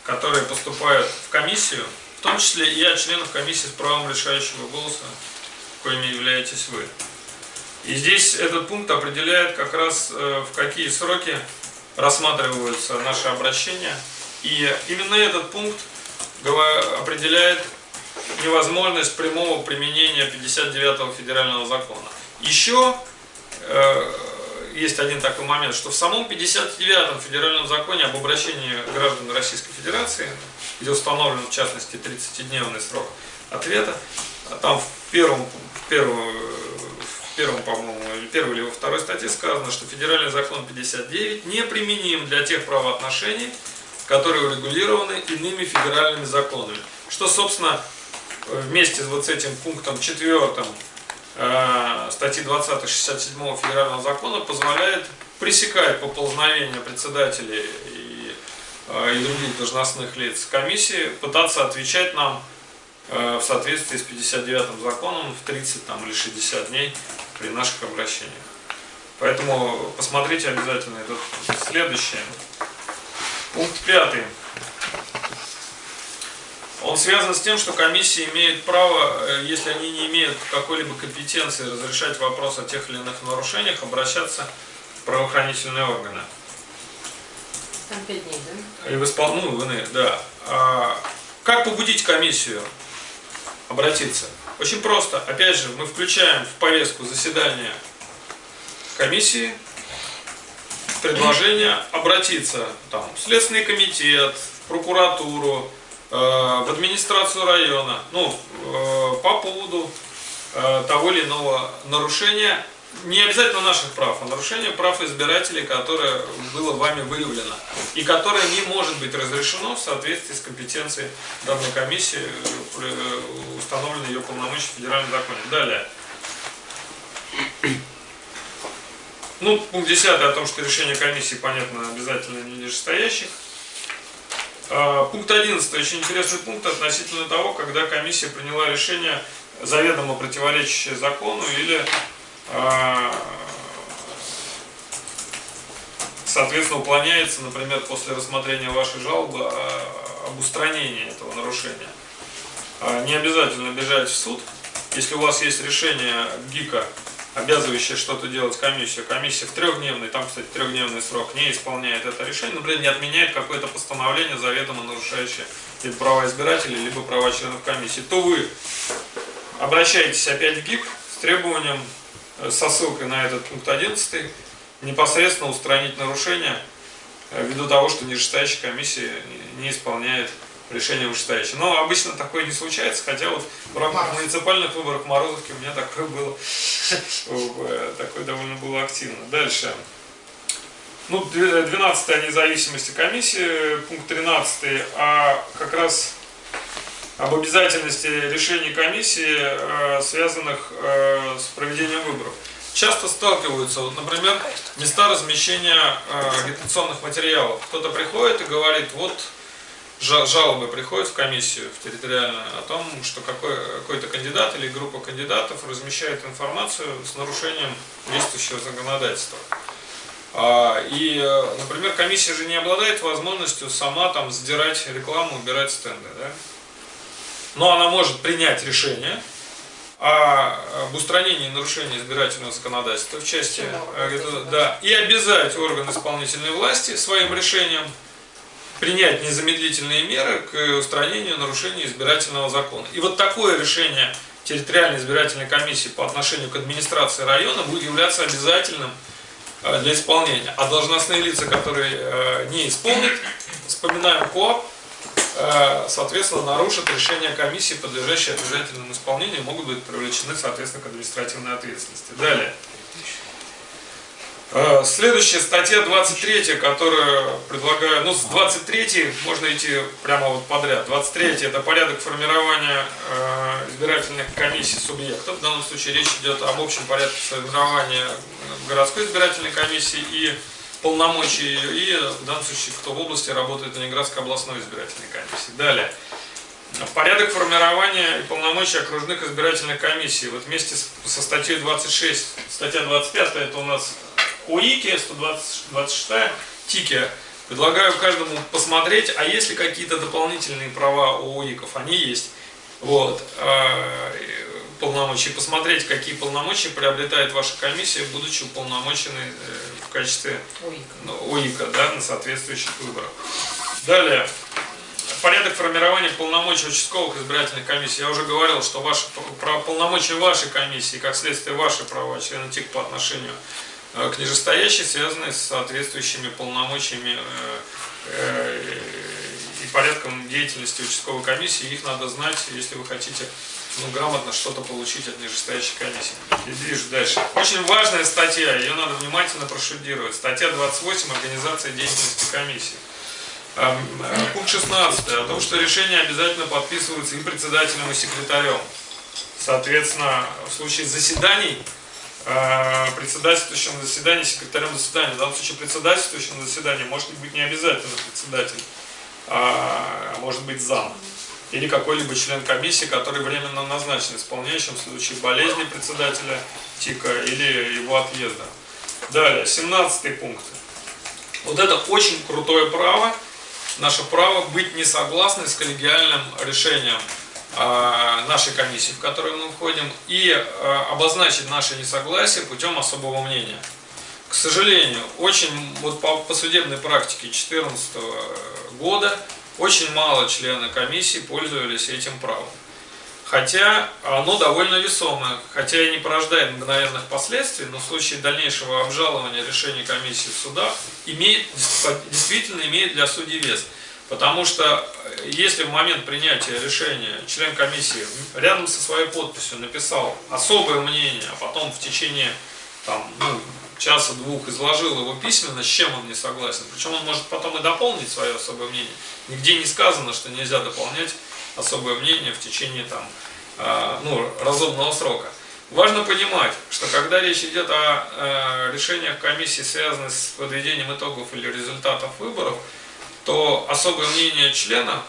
которые поступают в комиссию, в том числе и от членов комиссии с правом решающего голоса, коими являетесь вы. И здесь этот пункт определяет как раз э, в какие сроки рассматриваются наши обращения. И именно этот пункт определяет невозможность прямого применения 59-го федерального закона. Еще э, есть один такой момент, что в самом 59-м федеральном законе об обращении граждан Российской Федерации, где установлен в частности 30-дневный срок ответа, а там в первом, в первом, в первом по-моему, или первой или во второй статье сказано, что федеральный закон 59 неприменим для тех правоотношений, которые урегулированы иными федеральными законами. Что, собственно, вместе вот с этим пунктом четвертым э, статьи 20 67 федерального закона позволяет пресекать поползновение председателей и, э, и других должностных лиц комиссии, пытаться отвечать нам э, в соответствии с 59 законом в 30 там, или 60 дней при наших обращениях. Поэтому посмотрите обязательно этот следующее. Пункт пятый. Он связан с тем, что комиссии имеют право, э, если они не имеют какой-либо компетенции разрешать вопрос о тех или иных нарушениях, обращаться в правоохранительные органы. Там 5 дней, да? И в испол... ну, да. А как побудить комиссию обратиться? Очень просто. Опять же, мы включаем в повестку заседания комиссии предложение обратиться там, в Следственный комитет, в прокуратуру, Э, в администрацию района, ну, э, по поводу э, того или иного нарушения, не обязательно наших прав, а нарушения прав избирателей, которое было вами выявлено, и которое не может быть разрешено в соответствии с компетенцией данной комиссии, установленной ее полномочия в федеральном законе. Далее. Ну, пункт 10 о том, что решение комиссии, понятно, обязательно не нижестоящих. А, пункт 11. Очень интересный пункт относительно того, когда комиссия приняла решение заведомо противоречащее закону или а, соответственно уклоняется, например, после рассмотрения вашей жалобы а, об устранении этого нарушения. Не обязательно бежать в суд. Если у вас есть решение ГИКа обязывающая что-то делать комиссию, комиссия в трехдневный, там, кстати, трехдневный срок, не исполняет это решение, например, не отменяет какое-то постановление, заведомо нарушающее либо права избирателей, либо права членов комиссии, то вы обращаетесь опять в ГИК с требованием, э, со ссылкой на этот пункт 11, непосредственно устранить нарушение э, ввиду того, что нижестоящая комиссия не исполняет решение вышестоящее. Но обычно такое не случается, хотя вот в рамках муниципальных выборов Морозовки у меня такое было, э, такое довольно было активно. Дальше. Ну, 12 о независимости комиссии, пункт 13, а как раз об обязательности решений комиссии, э, связанных э, с проведением выборов. Часто сталкиваются, вот, например, места размещения агитационных материалов. Кто-то приходит и говорит, вот жалобы приходят в комиссию, в территориальную, о том, что какой, какой-то кандидат или группа кандидатов размещает информацию с нарушением действующего законодательства. А, и, например, комиссия же не обладает возможностью сама там сдирать рекламу, убирать стенды. Да? Но она может принять решение об устранении нарушения избирательного законодательства в части, э, да, и обязать орган исполнительной власти своим решением принять незамедлительные меры к устранению нарушений избирательного закона. И вот такое решение территориальной избирательной комиссии по отношению к администрации района будет являться обязательным э, для исполнения. А должностные лица, которые э, не исполнят, вспоминаем КОАП, э, соответственно, нарушат решение комиссии, подлежащие обязательному исполнению, могут быть привлечены, соответственно, к административной ответственности. Далее. Э, следующая статья 23, которую предлагаю, ну с 23 можно идти прямо вот подряд. 23 это порядок формирования э, избирательных комиссий субъектов. В данном случае речь идет об общем порядке формирования городской избирательной комиссии и полномочий и в данном случае кто в области работает в Ленинградской областной избирательной комиссии. Далее. Порядок формирования и полномочий окружных избирательных комиссий. Вот вместе со статьей 26, статья 25, это у нас ОИКе, 126 ТИКе, предлагаю каждому посмотреть, а есть ли какие-то дополнительные права у ОИКов, они есть. Вот, а, полномочия, посмотреть, какие полномочия приобретает ваша комиссия, будучи уполномоченной э, в качестве ОИКа, ОИКа да, на соответствующих выборах. Далее, порядок формирования полномочий участковых избирательных комиссий. Я уже говорил, что ваши, полномочия вашей комиссии, как следствие ваши права члена ТИК по отношению Э, к нижестоящей, связанные с соответствующими полномочиями э, э, и порядком деятельности участковой комиссии. Их надо знать, если вы хотите ну, грамотно что-то получить от нижестоящей комиссии. И движу дальше. Очень важная статья, ее надо внимательно прошудировать. Статья 28 «Организация деятельности комиссии». Пункт 16 о том, что решение обязательно подписывается и председателем, и секретарем. Соответственно, в случае заседаний председательствующим на заседании, секретарем заседания. В данном случае председательствующим заседании может быть не обязательно председатель, а может быть зам. Или какой-либо член комиссии, который временно назначен исполняющим в случае болезни председателя ТИКа или его отъезда. Далее, 17 пункт. Вот это очень крутое право, наше право быть не согласны с коллегиальным решением а, нашей комиссии, в которую мы входим, и а, обозначить наше несогласие путем особого мнения. К сожалению, очень вот по, по судебной практике 2014 года очень мало членов комиссии пользовались этим правом. Хотя оно довольно весомое, хотя и не порождает мгновенных последствий, но в случае дальнейшего обжалования решения комиссии в судах имеет, действительно имеет для судей вес. Потому что э, если в момент принятия решения член комиссии рядом со своей подписью написал особое мнение, а потом в течение там, ну, часа-двух изложил его письменно, с чем он не согласен, причем он может потом и дополнить свое особое мнение. Нигде не сказано, что нельзя дополнять особое мнение в течение там, э, ну, разумного срока. Важно понимать, что когда речь идет о э, решениях комиссии, связанных с подведением итогов или результатов выборов, то особое мнение члена,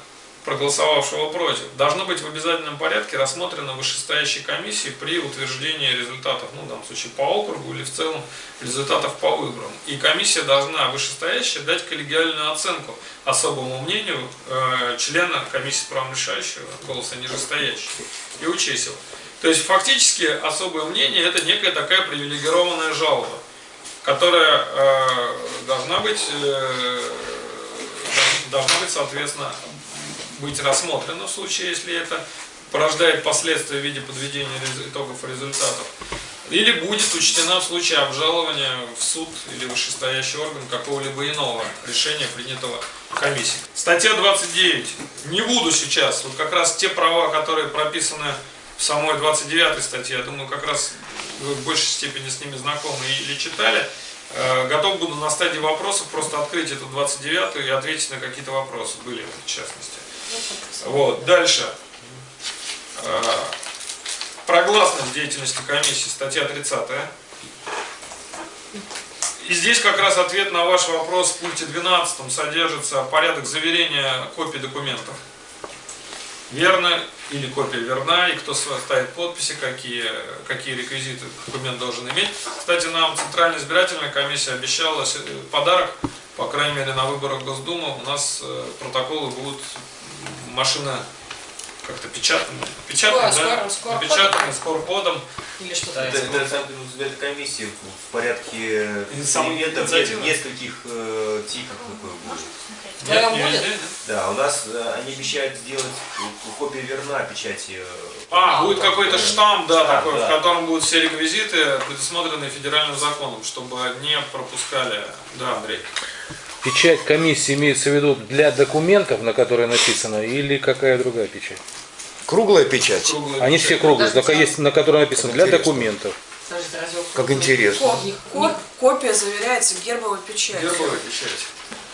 проголосовавшего против, должно быть в обязательном порядке рассмотрено вышестоящей комиссией при утверждении результатов, ну, в данном случае по округу или в целом результатов по выборам. И комиссия должна, вышестоящая, дать коллегиальную оценку особому мнению э, члена комиссии праворешающего, голоса нижестоящего, и учесть его. То есть фактически особое мнение это некая такая привилегированная жалоба, которая э, должна быть э, должна быть, соответственно, быть рассмотрена в случае, если это порождает последствия в виде подведения итогов результатов. Или будет учтена в случае обжалования в суд или вышестоящий орган какого-либо иного решения, принятого комиссией. Статья 29. Не буду сейчас, вот как раз те права, которые прописаны в самой 29 статье, я думаю, как раз вы в большей степени с ними знакомы или читали. Э, Готов буду на стадии вопросов просто открыть эту 29 и ответить на какие-то вопросы, были в частности. Вот, дальше. Э, Про гласность деятельности комиссии, статья 30. И здесь как раз ответ на ваш вопрос в пункте 12 содержится порядок заверения копий документов. Верно или копия верна, и кто ставит подписи, какие, какие реквизиты документ должен иметь. Кстати, нам Центральная избирательная комиссия обещала подарок, по крайней мере на выборах в Госдуму, у нас э, протоколы будут машина как-то печатные, Скоро, да? скоро, скоро. Напечатанные, с QR-кодом. Или что-то Это, это избирательной комиссии в порядке инициатива? нескольких э, типов такое будет. Вдвоем будет? везде, да? Да, у нас э, они обещают сделать э, копия верна печати. э, А, будет какой-то штамп, да, Штамп, такой, да. в котором будут все реквизиты, предусмотренные федеральным законом, чтобы не пропускали. Да, Андрей. Печать комиссии имеется в виду для документов, на которые написано, или какая другая печать? Круглая печать. Круглая Они печать. все круглые, только есть на которой написано для интересно. документов. Подождите, разве он Как интересно. Ко- ко- копия заверяется гербовой печатью. Гербовая печать.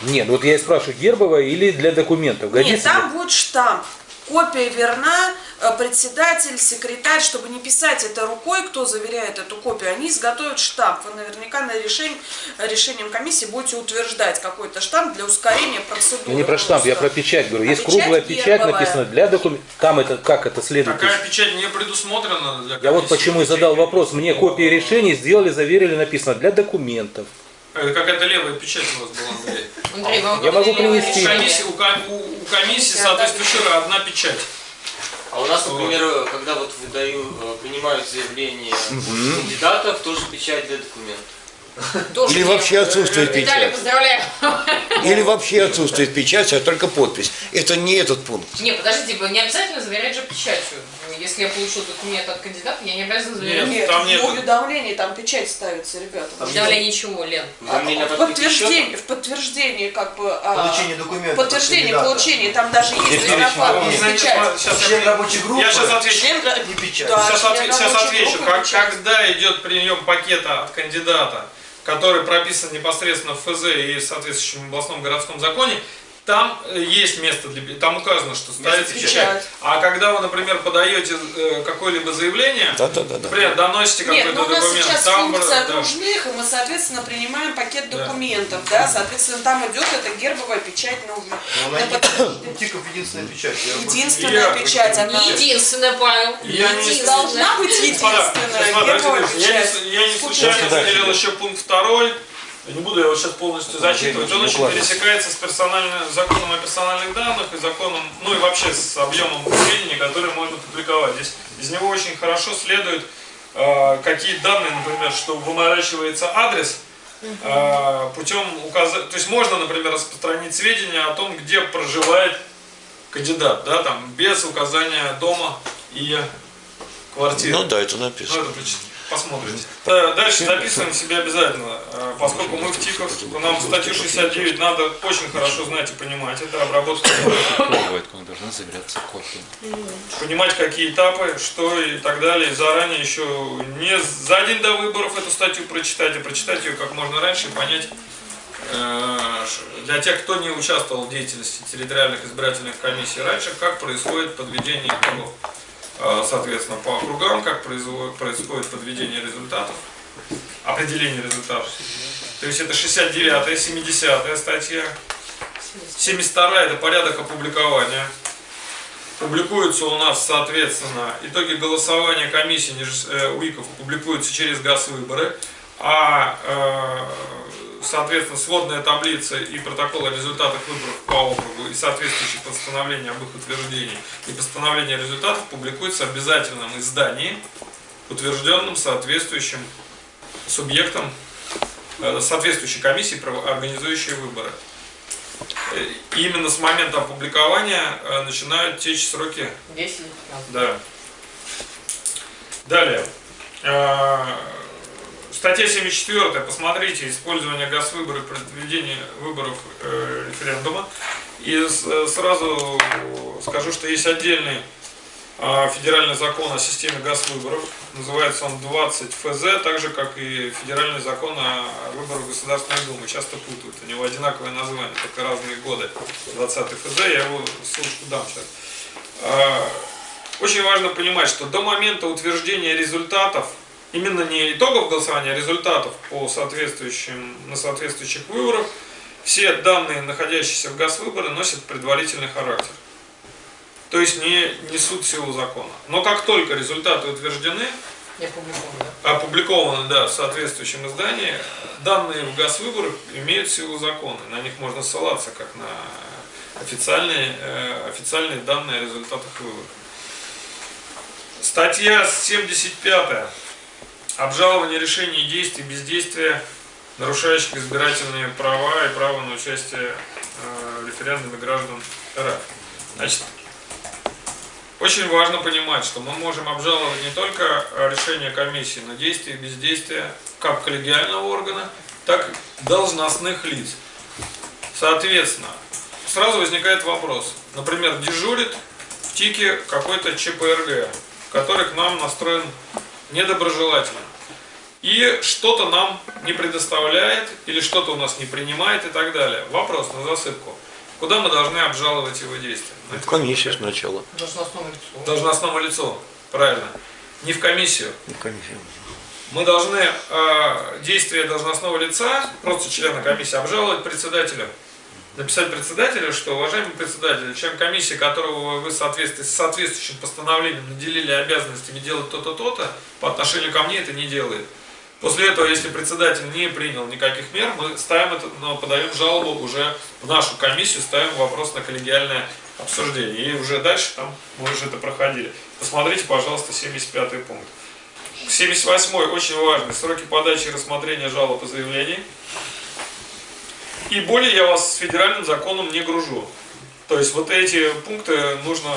Нет, вот я и спрашиваю, гербовая или для документов? Нет, Годится? там будет штамп. Копия верна, э, председатель, секретарь, чтобы не писать это рукой, кто заверяет эту копию, они изготовят штамп. Вы наверняка на решение, решением комиссии будете утверждать какой-то штамп для ускорения процедуры. Я не про штамп, я про печать говорю. А Есть печать круглая печать, гербовая. написано для документов. Там это как это следует? Такая печать не предусмотрена для Я вот комиссии. почему и задал вопрос. Мне копии решений сделали, заверили, написано для документов. Это какая-то левая печать у вас была, Андрей. Андрей, вам Я могу принести. Комиссии, у, у- у комиссии соответствующая одна печать. А у нас, Вот. например, когда вот выдаю, э, принимают заявление кандидатов, тоже печать для документов. Тоже Или нет. вообще отсутствует Виталий, печать. поздравляю. Или вообще отсутствует печать, а только подпись. Это не этот пункт. Не, подождите, вы не обязательно заверять же печатью. Если я получу документ от кандидата, я не обязана заверять. Нет, Нет, там в нет. уведомлении там печать ставится, ребята. Давление ничего, Лен. А, Уведомление в подтверждении, в подтверждении как бы а, Получение документов. подтверждение получения, там даже есть Знаете, печать. сейчас Член рабочей группы. я сейчас отвечу. Член Не печать. Да. Сейчас, член отве- сейчас отвечу. Как, печать. когда идет прием пакета от кандидата, который прописан непосредственно в ФЗ и в соответствующем областном городском законе, там э, есть место для там указано, что ставится печать. печать. А когда вы, например, подаете э, какое-либо заявление, Да-да-да. например, доносите Нет, какой-то но у нас документ, сейчас там функция да. окружных, и мы, соответственно, принимаем пакет Да. документов, да, соответственно, там идет эта гербовая печать на она не- Тиков единственная печать. Единственная Я- печать, она Единственное, Павел. Я не- должна быть единственная господа, гербовая дальше. я, печать. не, я не случайно выделил да. еще пункт второй. Я Не буду его сейчас полностью зачитывать. Он очень пересекается с персональным законом о персональных данных и законом, ну и вообще с объемом сведений, которые можно публиковать. Здесь из него очень хорошо следует, э, какие данные, например, что выморачивается адрес э, путем указания. То есть можно, например, распространить сведения о том, где проживает кандидат, да, там, без указания дома и квартиры. Ну да, это Ну, написано. это поч- посмотрите. Да, Дальше записываем себе обязательно, э, поскольку мы в ТИКах, нам статью 69 надо очень хорошо знать и понимать. Это обработка, Бывает, как должна заверяться копия. понимать какие этапы, что и так далее. И заранее еще не за день до выборов эту статью прочитать, а прочитать ее как можно раньше и понять, э, для тех, кто не участвовал в деятельности территориальных избирательных комиссий раньше, как происходит подведение итогов. Э, Соответственно, по округам, как происходит подведение результатов, определение результатов. То есть это 69-я, 70-я статья. 72 это порядок опубликования. Публикуются у нас, соответственно, итоги голосования комиссии э, УИКов публикуются через ГАЗ выборы, а э, соответственно, сводная таблица и протокол о результатах выборов по округу и соответствующие постановления об их утверждении и постановление результатов публикуется в обязательном издании, утвержденном соответствующим субъектом, э, соответствующей комиссии, организующей выборы. Э, Именно с момента опубликования э, начинают течь сроки 10 или 15. да. Далее. Э, Статья 74. Посмотрите. Использование газвыборов при проведении выборов э, референдума. И э, сразу скажу, что есть отдельный э, федеральный закон о системе газвыборов. Называется он 20 ФЗ, так же как и федеральный закон о выборах Государственной Думы. Часто путают. У него одинаковое название, только разные годы. 20 ФЗ, я его ссылочку дам сейчас. А, Очень важно понимать, что до момента утверждения результатов, именно не итогов голосования, а результатов по соответствующим, на соответствующих выборах, все данные, находящиеся в ГАЗ-выборы, носят предварительный характер. То есть не несут силу закона. Но как только результаты утверждены, Я опубликован, да? опубликованы да, в соответствующем издании, данные в ГАЗ-выборах имеют силу закона. На них можно ссылаться как на официальные, э, официальные данные о результатах выборов. Статья 75. Обжалование решений и действий бездействия, нарушающих избирательные права и право на участие э, референдуме граждан РФ. Значит, очень важно понимать, что мы можем обжаловать не только э, решение комиссии, но действия и бездействия как коллегиального органа, так и должностных лиц. Соответственно, сразу возникает вопрос. Например, дежурит в ТИКе какой-то ЧПРГ, который к нам настроен недоброжелательно. И что-то нам не предоставляет, или что-то у нас не принимает и так далее. Вопрос на засыпку. Куда мы должны обжаловать его действия? В комиссию сначала. Должностному лицу. Должностному лицу, правильно. Не в комиссию. В комиссию. Мы должны э, действия должностного лица, просто члена комиссии, обжаловать председателю. Написать председателю, что, уважаемый председатель, член комиссии, которого вы в соответствии с соответствующим постановлением наделили обязанностями делать то-то, то-то, по отношению ко мне это не делает. После этого, если председатель не принял никаких мер, мы ставим это, но подаем жалобу уже в нашу комиссию, ставим вопрос на коллегиальное обсуждение. И уже дальше там мы уже это проходили. Посмотрите, пожалуйста, 75 пункт. 78 очень важный. Сроки подачи и рассмотрения жалоб и заявлений. И более я вас с федеральным законом не гружу. То есть вот эти пункты нужно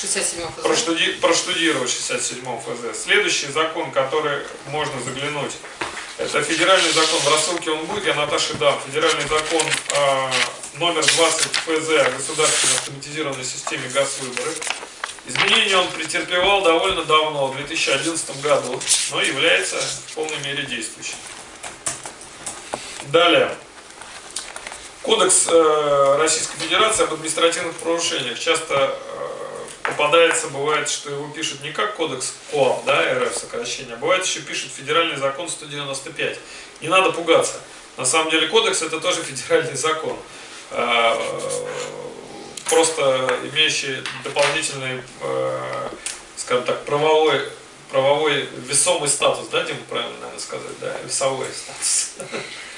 67 ФЗ. проштуди- проштудировать 67 ФЗ. Следующий закон, который можно заглянуть, это федеральный закон, в рассылке он будет, я Наташе дам. Федеральный закон а, номер 20 ФЗ о государственной автоматизированной системе газ-выборы. Изменения он претерпевал довольно давно, в 2011 году, но является в полной мере действующим. Далее. Кодекс э, Российской Федерации об административных правонарушениях. Часто э, попадается, бывает, что его пишут не как кодекс КОАП, да, РФ сокращение, а бывает еще пишут федеральный закон 195. Не надо пугаться. На самом деле кодекс это тоже федеральный закон. Э, просто имеющий дополнительный, э, скажем так, правовой, правовой весомый статус, да, Дима, правильно, наверное, сказать, да, весовой статус.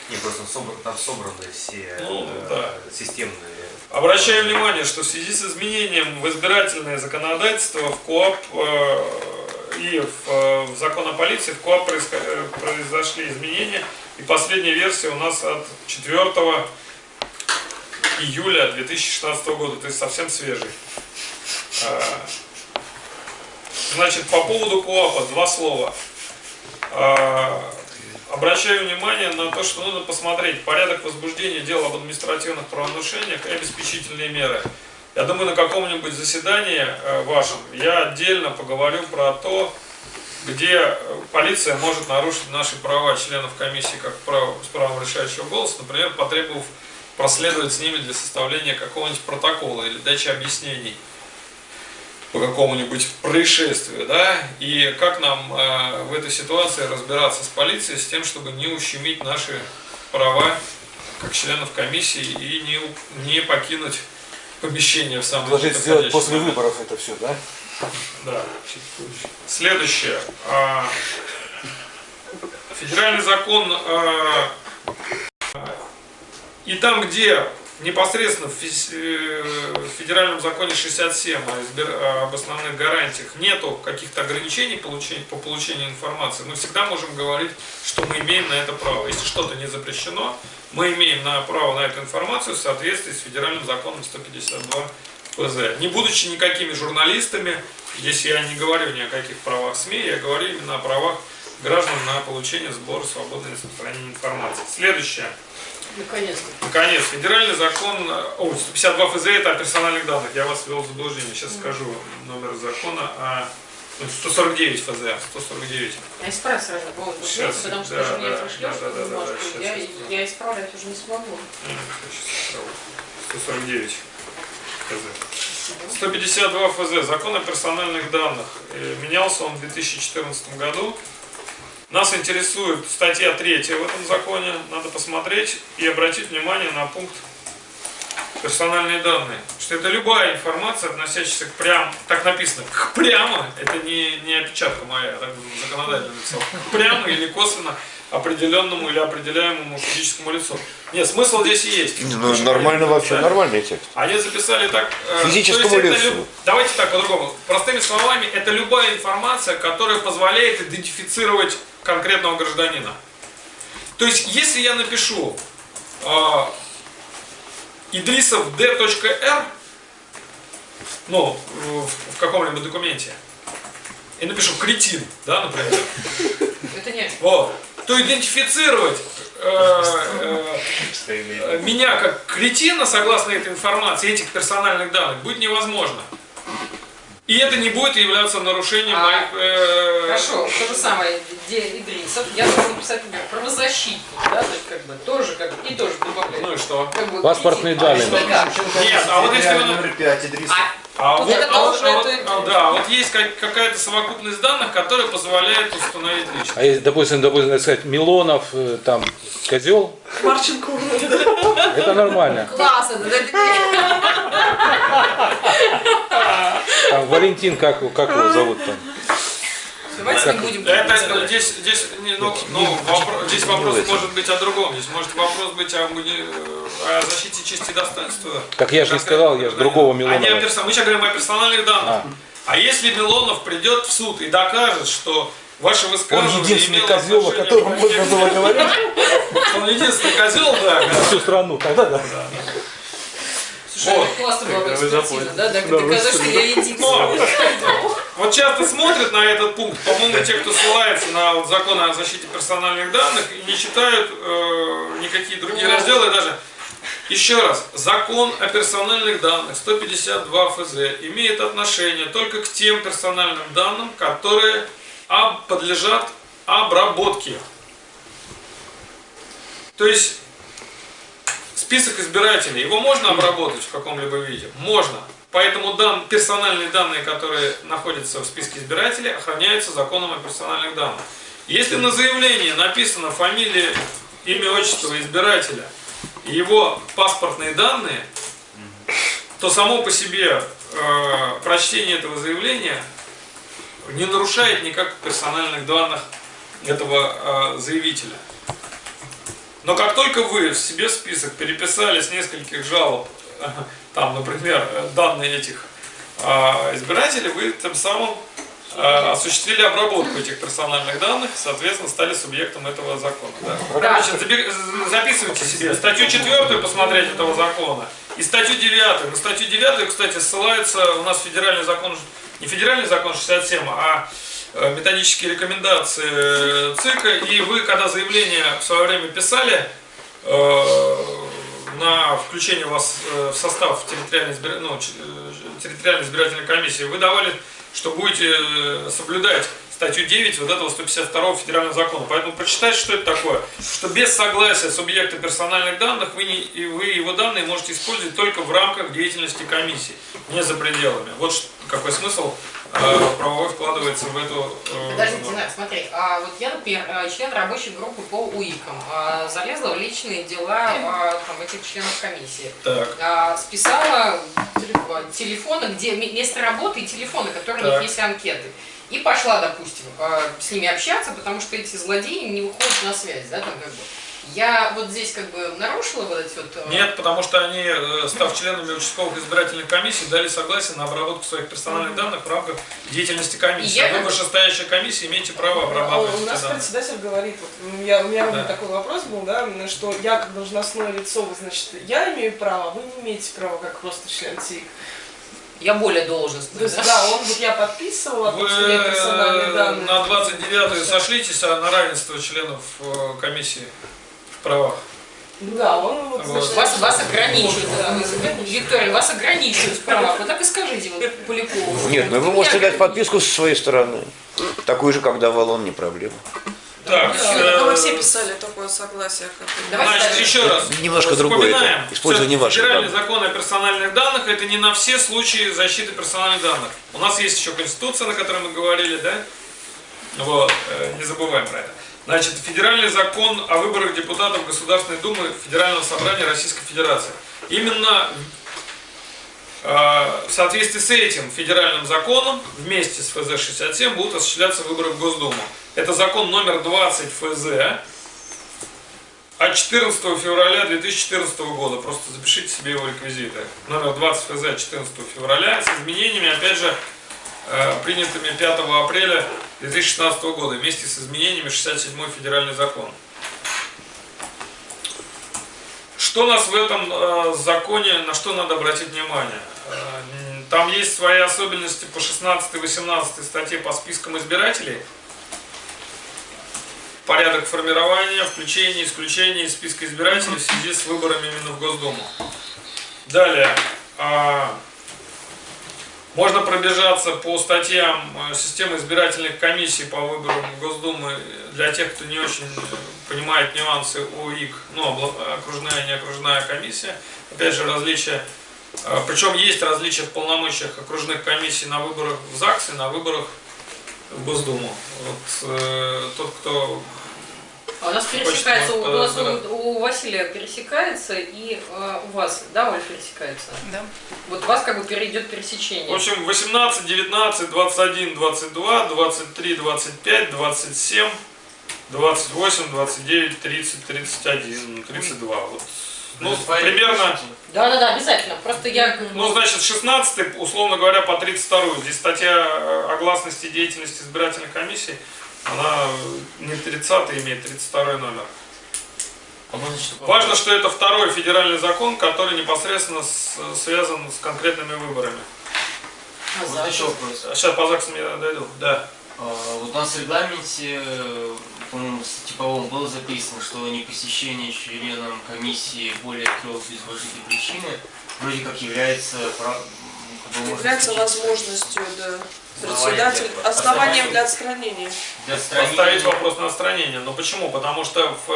Не, просто там собраны все Ну, э, да. системные Обращаю внимание, что в связи с изменением в избирательное законодательство в КОАП э, и в, э, в закон о полиции в КОАП э, произошли изменения. И последняя версия у нас от 4 июля 2016 года, то есть совсем свежий. Э, Значит, по поводу КОАПа два слова. Обращаю внимание на то, что нужно посмотреть порядок возбуждения дел об административных правонарушениях и обеспечительные меры. Я думаю, на каком-нибудь заседании э, вашем я отдельно поговорю про то, где э, полиция может нарушить наши права членов комиссии как право, с правом решающего голоса, например, потребовав проследовать с ними для составления какого-нибудь протокола или дачи объяснений по какому-нибудь происшествию, да, и как нам э, в этой ситуации разбираться с полицией с тем, чтобы не ущемить наши права как членов комиссии и не, не покинуть помещение в самом Предложить сделать после момент. выборов это все, да? Да. Следующее. А, Федеральный закон а, И там, где непосредственно э, в федеральном законе 67 о избир- об основных гарантиях нету каких-то ограничений по получению информации, мы всегда можем говорить, что мы имеем на это право. Если что-то не запрещено, мы имеем на право на эту информацию в соответствии с федеральным законом 152 ПЗ. Не будучи никакими журналистами, здесь я не говорю ни о каких правах СМИ, я говорю именно о правах граждан на получение сбора свободной распространения информации. Следующее. Наконец-то. Наконец, федеральный закон, о, 152 ФЗ это о персональных данных, я вас ввел в заблуждение, сейчас скажу номер закона, а, ну, 149 ФЗ, 149. Я исправлю сразу повод Сейчас, потому что да, ты же мне да, пришлешь да, да, да, да, сейчас я, исправлю. я исправлять уже не смогу. М, сейчас исправлю. 149 ФЗ. 152 ФЗ, закон о персональных данных. Э, Менялся он в 2014 году. Нас интересует статья 3 в этом законе. Надо посмотреть и обратить внимание на пункт персональные данные. Что это любая информация, относящаяся к прям, так написано, к прямо, это не, не опечатка моя, так законодательно написал, прямо или косвенно определенному или определяемому физическому лицу. Нет, смысл здесь и есть. Ну, нормально вообще, нормальный текст. Они записали так... э, Физическому это лицу. люб- Давайте так по-другому. Простыми словами, это любая информация, которая позволяет идентифицировать конкретного гражданина. То есть, если я напишу э, Идрисов d.r, ну, в, в каком-либо документе, и напишу кретин, да, например, Это не вот, то идентифицировать э, э, меня как кретина, согласно этой информации, этих персональных данных, будет невозможно. И это не будет являться нарушением А, моих... э, Хорошо, то же самое, где Идрисов, я должен писать, например, правозащитник, да, то есть как бы тоже как бы, и тоже добавлять. Ну и что? Как бы, Паспортные а данные. как? Нет, а вот если вы... Номер 5, Идрис. А Вот вот, а вот- а вот- а, да, вот есть как- какая-то совокупность данных, которая позволяет установить личность. А если, допустим, допустим, так сказать, Милонов, э, там, козел, Марченко. это нормально. Класс, это, это- Там Валентин, как, как его зовут там? Давайте не будем. Это здесь, здесь, не, ну, ну, вопро- здесь вопрос может быть о другом. Здесь может вопрос быть о, уни- о защите чести и достоинства. Так я же не сказал, я же другого А не о Милонова. персо- Мы сейчас говорим о персональных данных. А. А если Милонов придет в суд и докажет, что ваше Он высказывание единственный имело козел, о котором можно было говорить Он единственный козел, да. всю страну. Тогда да. Слушай, Вот. это классно была бы экспертиза, да, да, доказать, что я единственный. Вот часто смотрят на этот пункт, по-моему, те, кто ссылается на вот закон о защите персональных данных, и не читают э, никакие другие разделы даже. Еще раз, закон о персональных данных 152 ФЗ имеет отношение только к тем персональным данным, которые об- подлежат обработке. То есть список избирателей, его можно обработать в каком-либо виде? Можно. Поэтому дан, персональные данные, которые находятся в списке избирателей, охраняются законом о персональных данных. Если на заявлении написано фамилия, имя, отчество избирателя и его паспортные данные, то само по себе э, прочтение этого заявления не нарушает никак персональных данных этого э, заявителя. Но как только вы в себе список переписали с нескольких жалоб, там, например, данные этих а, избирателей, вы тем самым а, осуществили обработку этих персональных данных, соответственно, стали субъектом этого закона. Да. Значит, заби- з- записывайте себе статью 4 посмотреть этого закона и статью 9. На статью 9, кстати, ссылается у нас федеральный закон, не федеральный закон 67, а э, методические рекомендации э, ЦИКа, и вы, когда заявление в свое время писали э, на включение вас э, в состав территориальной, избир- ну, э, территориальной избирательной комиссии, вы давали, что будете э, соблюдать статью 9 вот этого 152 федерального закона. Поэтому прочитайте, что это такое. Что без согласия субъекта персональных данных вы, не, и вы его данные можете использовать только в рамках деятельности комиссии, не за пределами. Вот какой смысл правовой вкладывается в эту... э, Подождите. Динар, смотри, а вот я, например, э, член рабочей группы по УИКам, а, залезла в личные дела а, там, этих членов комиссии. Так. А, списала телефон- телефоны, где ме- место работы и телефоны, которые у Так. них есть анкеты. И пошла, допустим, с ними общаться, потому что эти злодеи не выходят на связь, да, там как бы. Я вот здесь как бы нарушила вот эти вот... э, Нет, потому что они, э, став членами участковых избирательных комиссий, дали согласие на обработку своих персональных данных в рамках деятельности комиссии. Я А Вы, вышестоящая комиссия, имеете право А обрабатывать У нас данные. председатель говорит, вот, я, у меня Да. такой вопрос был, да, что я как должностное лицо, вы, значит, я имею право, вы не имеете права, как просто член ТИК. Я более То есть, да? да, он вот я подписывала, Вы меня персональные э, данные. на 29 сошлитесь а на равенство членов э, комиссии правах. Да, он вот, Вот. значит, Вас, вас ограничивают. Да. Виктория, вас ограничивают в правах. Вы так и скажите вот, Полякову. Нет, ну вы можете дать подписку со своей стороны. Такую же, как давал он, не проблема. Так, Да, э, мы все писали такое согласие. Как Значит, еще раз. Немножко другое это, использование ваших Федеральный данных. закон о персональных данных это не на все случаи защиты персональных данных. У нас есть еще Конституция, на которой мы говорили, да? Вот, э, не забываем про это. Значит, Федеральный закон о выборах депутатов Государственной Думы Федерального собрания Российской Федерации. Именно э, в соответствии с этим федеральным законом вместе с ФЗ-67 будут осуществляться выборы в Госдуму. Это закон номер 20 ФЗ от 14 февраля 2014 года. Просто запишите себе его реквизиты. Номер 20 ФЗ от 14 февраля с изменениями, опять же, принятыми 5 апреля 2016 года вместе с изменениями 67 федеральный закон. Что нас в этом э, законе, на что надо обратить внимание? Э, там есть свои особенности по 16-18 статье по спискам избирателей. Порядок формирования, включения, исключения из списка избирателей в связи с выборами именно в Госдуму. Далее. Можно пробежаться по статьям э, системы избирательных комиссий по выборам Госдумы для тех, кто не очень понимает нюансы ОИК, ну, окружная и не окружная комиссия. Опять же, различия. э, Причем есть различия в полномочиях окружных комиссий на выборах в ЗАГС на выборах в Госдуму. Вот э, тот, кто А у нас пересекается, у, нас у, у Василия пересекается, и э, у вас, да, Оль, пересекается? Да. Вот у вас как бы перейдет В пересечение. общем, 18, 19, 21, 22, 23, 25, 27, 28, 29, 30, 31, 32. Вот. Ну, примерно. Да, да, да, обязательно. Просто я бы- ну, значит, 16, условно говоря, по 32. Здесь статья о гласности деятельности избирательных комиссий, она не 30 имеет 32 номер. А Важно, что это второй федеральный закон, который непосредственно с- связан с конкретными выборами. А, Вот еще вопрос. Сейчас по ЗАГСам я дойду. Да. А, Вот у нас в регламенте, по-моему, в типовом было записано, что непосещение членом комиссии более трех без уважительной причины вроде как является прав- как бы, Является возможностью, да. Председатель, основанием для отстранения. для отстранения. Поставить вопрос на отстранение. Но почему? Потому что в,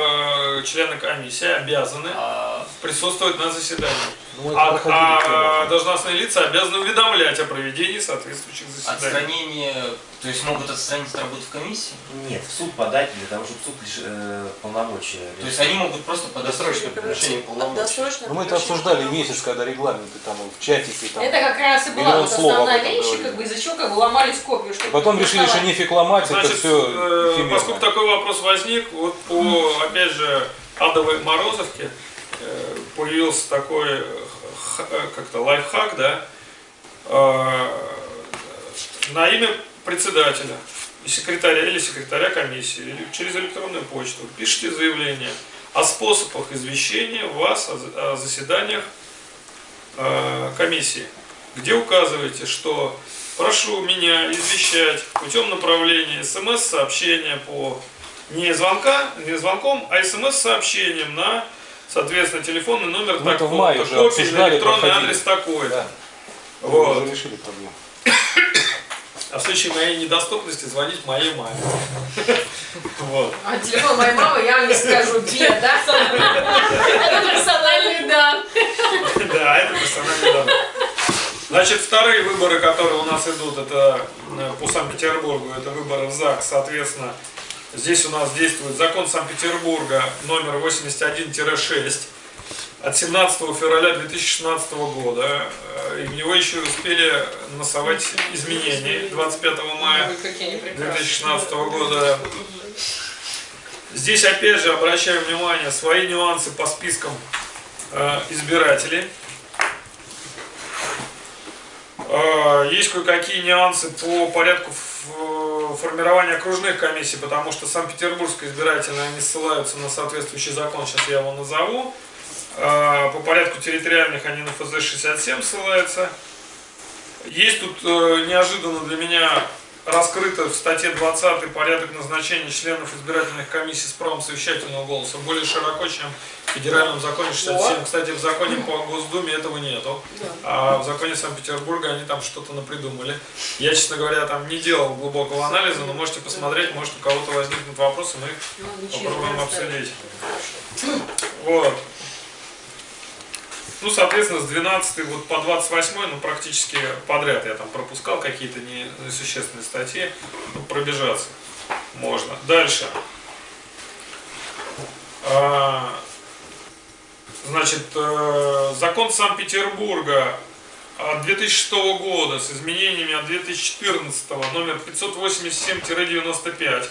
э, члены комиссии обязаны А, присутствовать на заседании. Ну, А, а должностные лица обязаны уведомлять о проведении соответствующих заседаний. отстранение, то есть могут отстранить от работы в комиссии? Нет, в суд подать для того, чтобы суд лишь э, полномочия. То есть они могут просто подать Досрочное прекращение полномочий. Ну, мы это обсуждали месяц, когда регламенты там в чатике там. Это как раз и была вот основная вещь, как бы из-за чего как бы ломались копию. чтобы Потом решили, что нефиг ломать, это Значит, все э, поскольку такой вопрос возник, вот по, опять же, адовой Морозовке э, появился такой э, как-то лайфхак, да, э, на имя председателя и секретаря или секретаря комиссии или через электронную почту пишите заявление о способах извещения вас о за- о заседаниях э, комиссии, где указываете, что прошу меня извещать путем направления смс-сообщения по не звонка, не звонком, а смс-сообщением на, соответственно, телефонный номер Ну, это в такой, мае уже копий, обсуждали, электронный проходили. адрес такой. Да. Вот. уже решили проблему. А в случае моей недоступности звонить моей маме. Вот. А телефон моей мамы я вам не скажу, где, да? Это персональный дан. Да, это персональные данные. Значит, вторые выборы, которые у нас идут, это э, по Санкт-Петербургу, это выборы в ЗАГС, соответственно, здесь у нас действует закон Санкт-Петербурга номер 81-6 от 17 февраля 2016 года, в него еще успели насовать изменения 25 мая Ой, какие они прекрасные. 2016 года Здесь опять же обращаю внимание, свои нюансы по спискам э, избирателей. Э, есть кое-какие нюансы по порядку ф- формирования окружных комиссий, потому что Санкт-Петербургская избирательная, они ссылаются на соответствующий закон, сейчас я его назову. Э, По порядку территориальных они на ФЗ-67 ссылаются. Есть тут э, неожиданно для меня раскрыто в статье 20 порядок назначения членов избирательных комиссий с правом совещательного голоса более широко, чем в федеральном законе 67. Кстати, в законе по Госдуме этого нету. А в законе Санкт-Петербурга они там что-то напридумали. Я, честно говоря, там не делал глубокого анализа, но можете посмотреть, может у кого-то возникнут вопросы, мы их попробуем обсудить. Вот. Ну, соответственно, с 12 вот по 28, ну, практически подряд я там пропускал какие-то не- несущественные статьи, ну, пробежаться можно. Дальше. А, Значит, э, закон Санкт-Петербурга от 2006 года с изменениями от 2014 номер 587-95.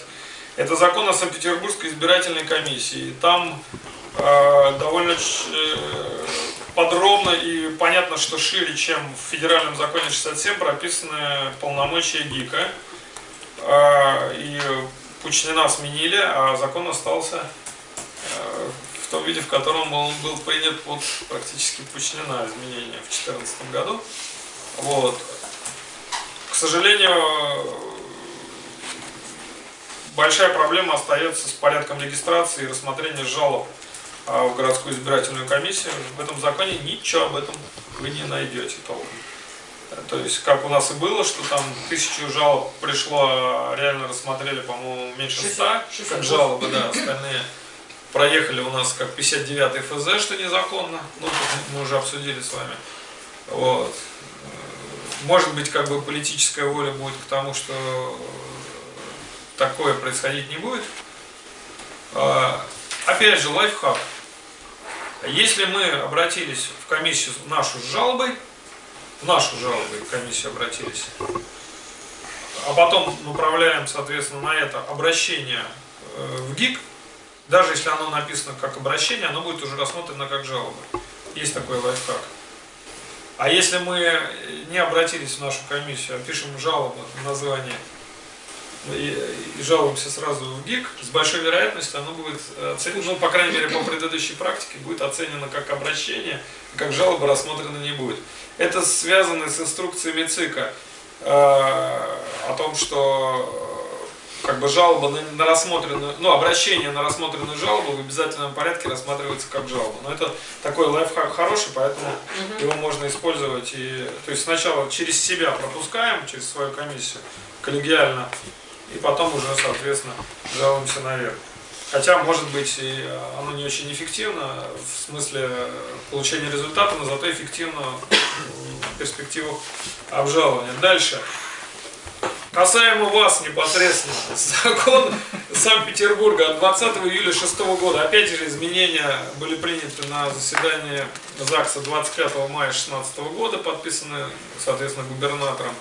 Это закон о Санкт-Петербургской избирательной комиссии. Там э, довольно э, подробно и понятно, что шире, чем в федеральном законе 67 прописаны полномочия ГИКа. Э, и Пучнина сменили, а закон остался э, в том виде, в котором он был принят под практически Пучнина изменения в 2014 году. Вот. К сожалению, большая проблема остается с порядком регистрации и рассмотрения жалоб а, в городскую избирательную комиссию. В этом законе ничего об этом вы не найдете толком. То есть, как у нас и было, что там тысячу жалоб пришло, а реально рассмотрели, по-моему, меньше ста, как жалобы, да, остальные проехали у нас как 59-й ФЗ, что незаконно, ну, мы уже обсудили с вами. Вот. Может быть, как бы политическая воля будет к тому, что такое происходить не будет. А, Опять же, лайфхак. Если мы обратились в комиссию нашу с жалобой, в нашу жалобу в комиссию обратились, а потом направляем, соответственно, на это обращение э, в ГИК, даже если оно написано как обращение, оно будет уже рассмотрено как жалоба. Есть такой лайфхак. А если мы не обратились в нашу комиссию, а пишем жалобу на название и, и жалуемся сразу в ГИК, с большой вероятностью оно будет оценено, ну, по крайней мере, по предыдущей практике, будет оценено как обращение, как жалоба рассмотрена не будет. Это связано с инструкциями ЦИКа э, о том, что э, как бы жалоба на, на рассмотренную, ну, обращение на рассмотренную жалобу в обязательном порядке рассматривается как жалоба. Но это такой лайфхак хороший, поэтому его можно использовать. И, то есть сначала через себя пропускаем, через свою комиссию, коллегиально, и потом уже, соответственно, жалуемся наверх. Хотя, может быть, и оно не очень эффективно в смысле получения результата, но зато эффективно в перспективу обжалования. Дальше. Касаемо вас непосредственно, закон Санкт-Петербурга от 20 июля 2006 года, опять же изменения были приняты на заседании ЗАГСа 25 мая 2016 года, подписаны, соответственно, губернатором.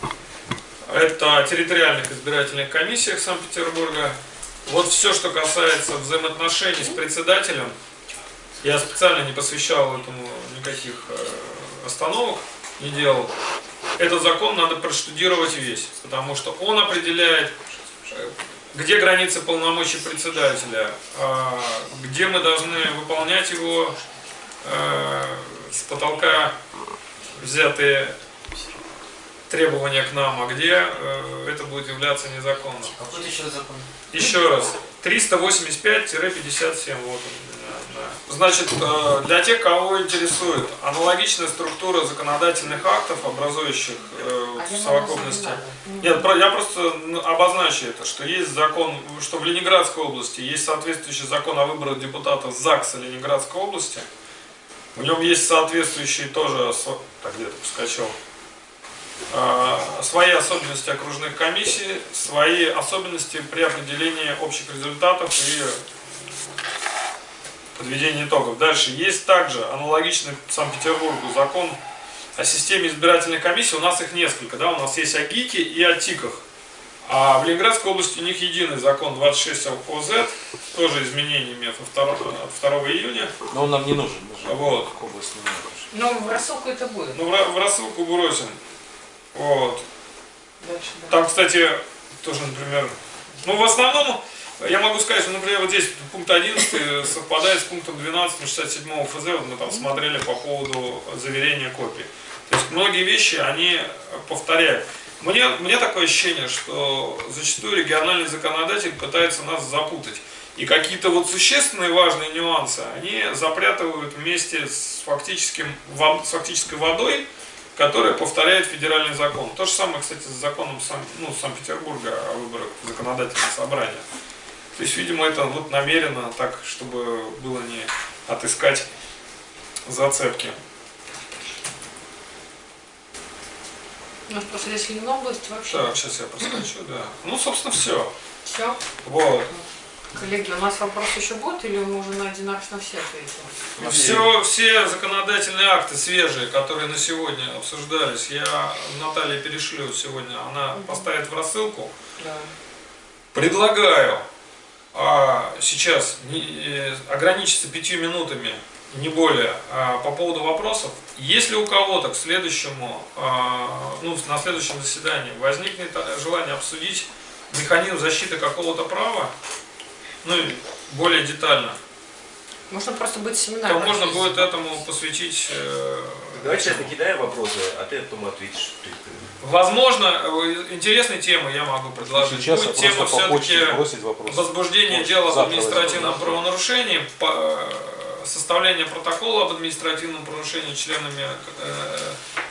Это территориальных избирательных комиссиях Санкт-Петербурга. Вот все, что касается взаимоотношений с председателем, я специально не посвящал этому никаких э, остановок, не делал. Этот закон надо проштудировать весь, потому что он определяет, э, где границы полномочий председателя, а, где мы должны выполнять его э, с потолка взятые требования к нам, а где э, это будет являться незаконным. Какой еще закон? Еще раз. 385-57. Вот он. Значит, э, для тех, кого интересует аналогичная структура законодательных актов, образующих э, вот в совокупности. Нет, я просто ну, обозначу это, что есть закон, что в Ленинградской области есть соответствующий закон о выборах депутатов ЗАГСа Ленинградской области. В нем есть соответствующие тоже, так где-то проскочил, а, свои особенности окружных комиссий, свои особенности при определении общих результатов и подведении итогов. Дальше есть также аналогичный Санкт-Петербургу закон о системе избирательных комиссий. У нас их несколько, да, у нас есть о ГИКе и о ТИКах. А в Ленинградской области у них единый закон 26 ОЗ, тоже изменениями со 2, 2 июня. Но он нам не нужен. Вот. не нужен. Ну, в рассылку это будет. Ну, в, в рассылку бросим. Вот. Дальше, да. Там, кстати, тоже, например, ну, в основном, я могу сказать, что, например, вот здесь пункт 11 совпадает с пунктом 12 67 ФЗ, вот мы там смотрели по поводу заверения копий. То есть многие вещи, они повторяют. Мне, мне такое ощущение, что зачастую региональный законодатель пытается нас запутать. И какие-то вот существенные важные нюансы они запрятывают вместе с, фактическим, с фактической водой, которая повторяет федеральный закон. То же самое, кстати, с законом Сан- ну, Санкт-Петербурга о выборах в законодательное собрание. То есть, видимо, это вот намеренно так, чтобы было не отыскать зацепки. У нас просто здесь Ленобласть вообще. Так, сейчас я проскочу, да. Ну, собственно, все. Все. Вот. Коллеги, у нас вопрос еще будет или мы уже на одинарочно все ответили? Все, все законодательные акты свежие, которые на сегодня обсуждались, я Наталье перешлю сегодня, она поставит в рассылку. Да. Предлагаю а, сейчас не- э, ограничиться пятью минутами, не более, а, по поводу вопросов. Если у кого-то к следующему, а, ну, на следующем заседании возникнет желание обсудить механизм защиты какого-то права, ну, и более детально, Можно просто быть семинар. то можно будет этому посвятить э, Давай сейчас накидаем вопросы, а ты потом ответишь. Возможно, э, интересные темы я могу предложить. Сейчас Будет я тема все-таки Почту. дела об административном правонарушении, по- э, составление протокола об административном правонарушении членами э,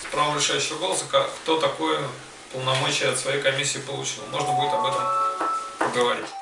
с правом решающего голоса, ка- кто такое полномочия от своей комиссии получил. Можно будет об этом поговорить.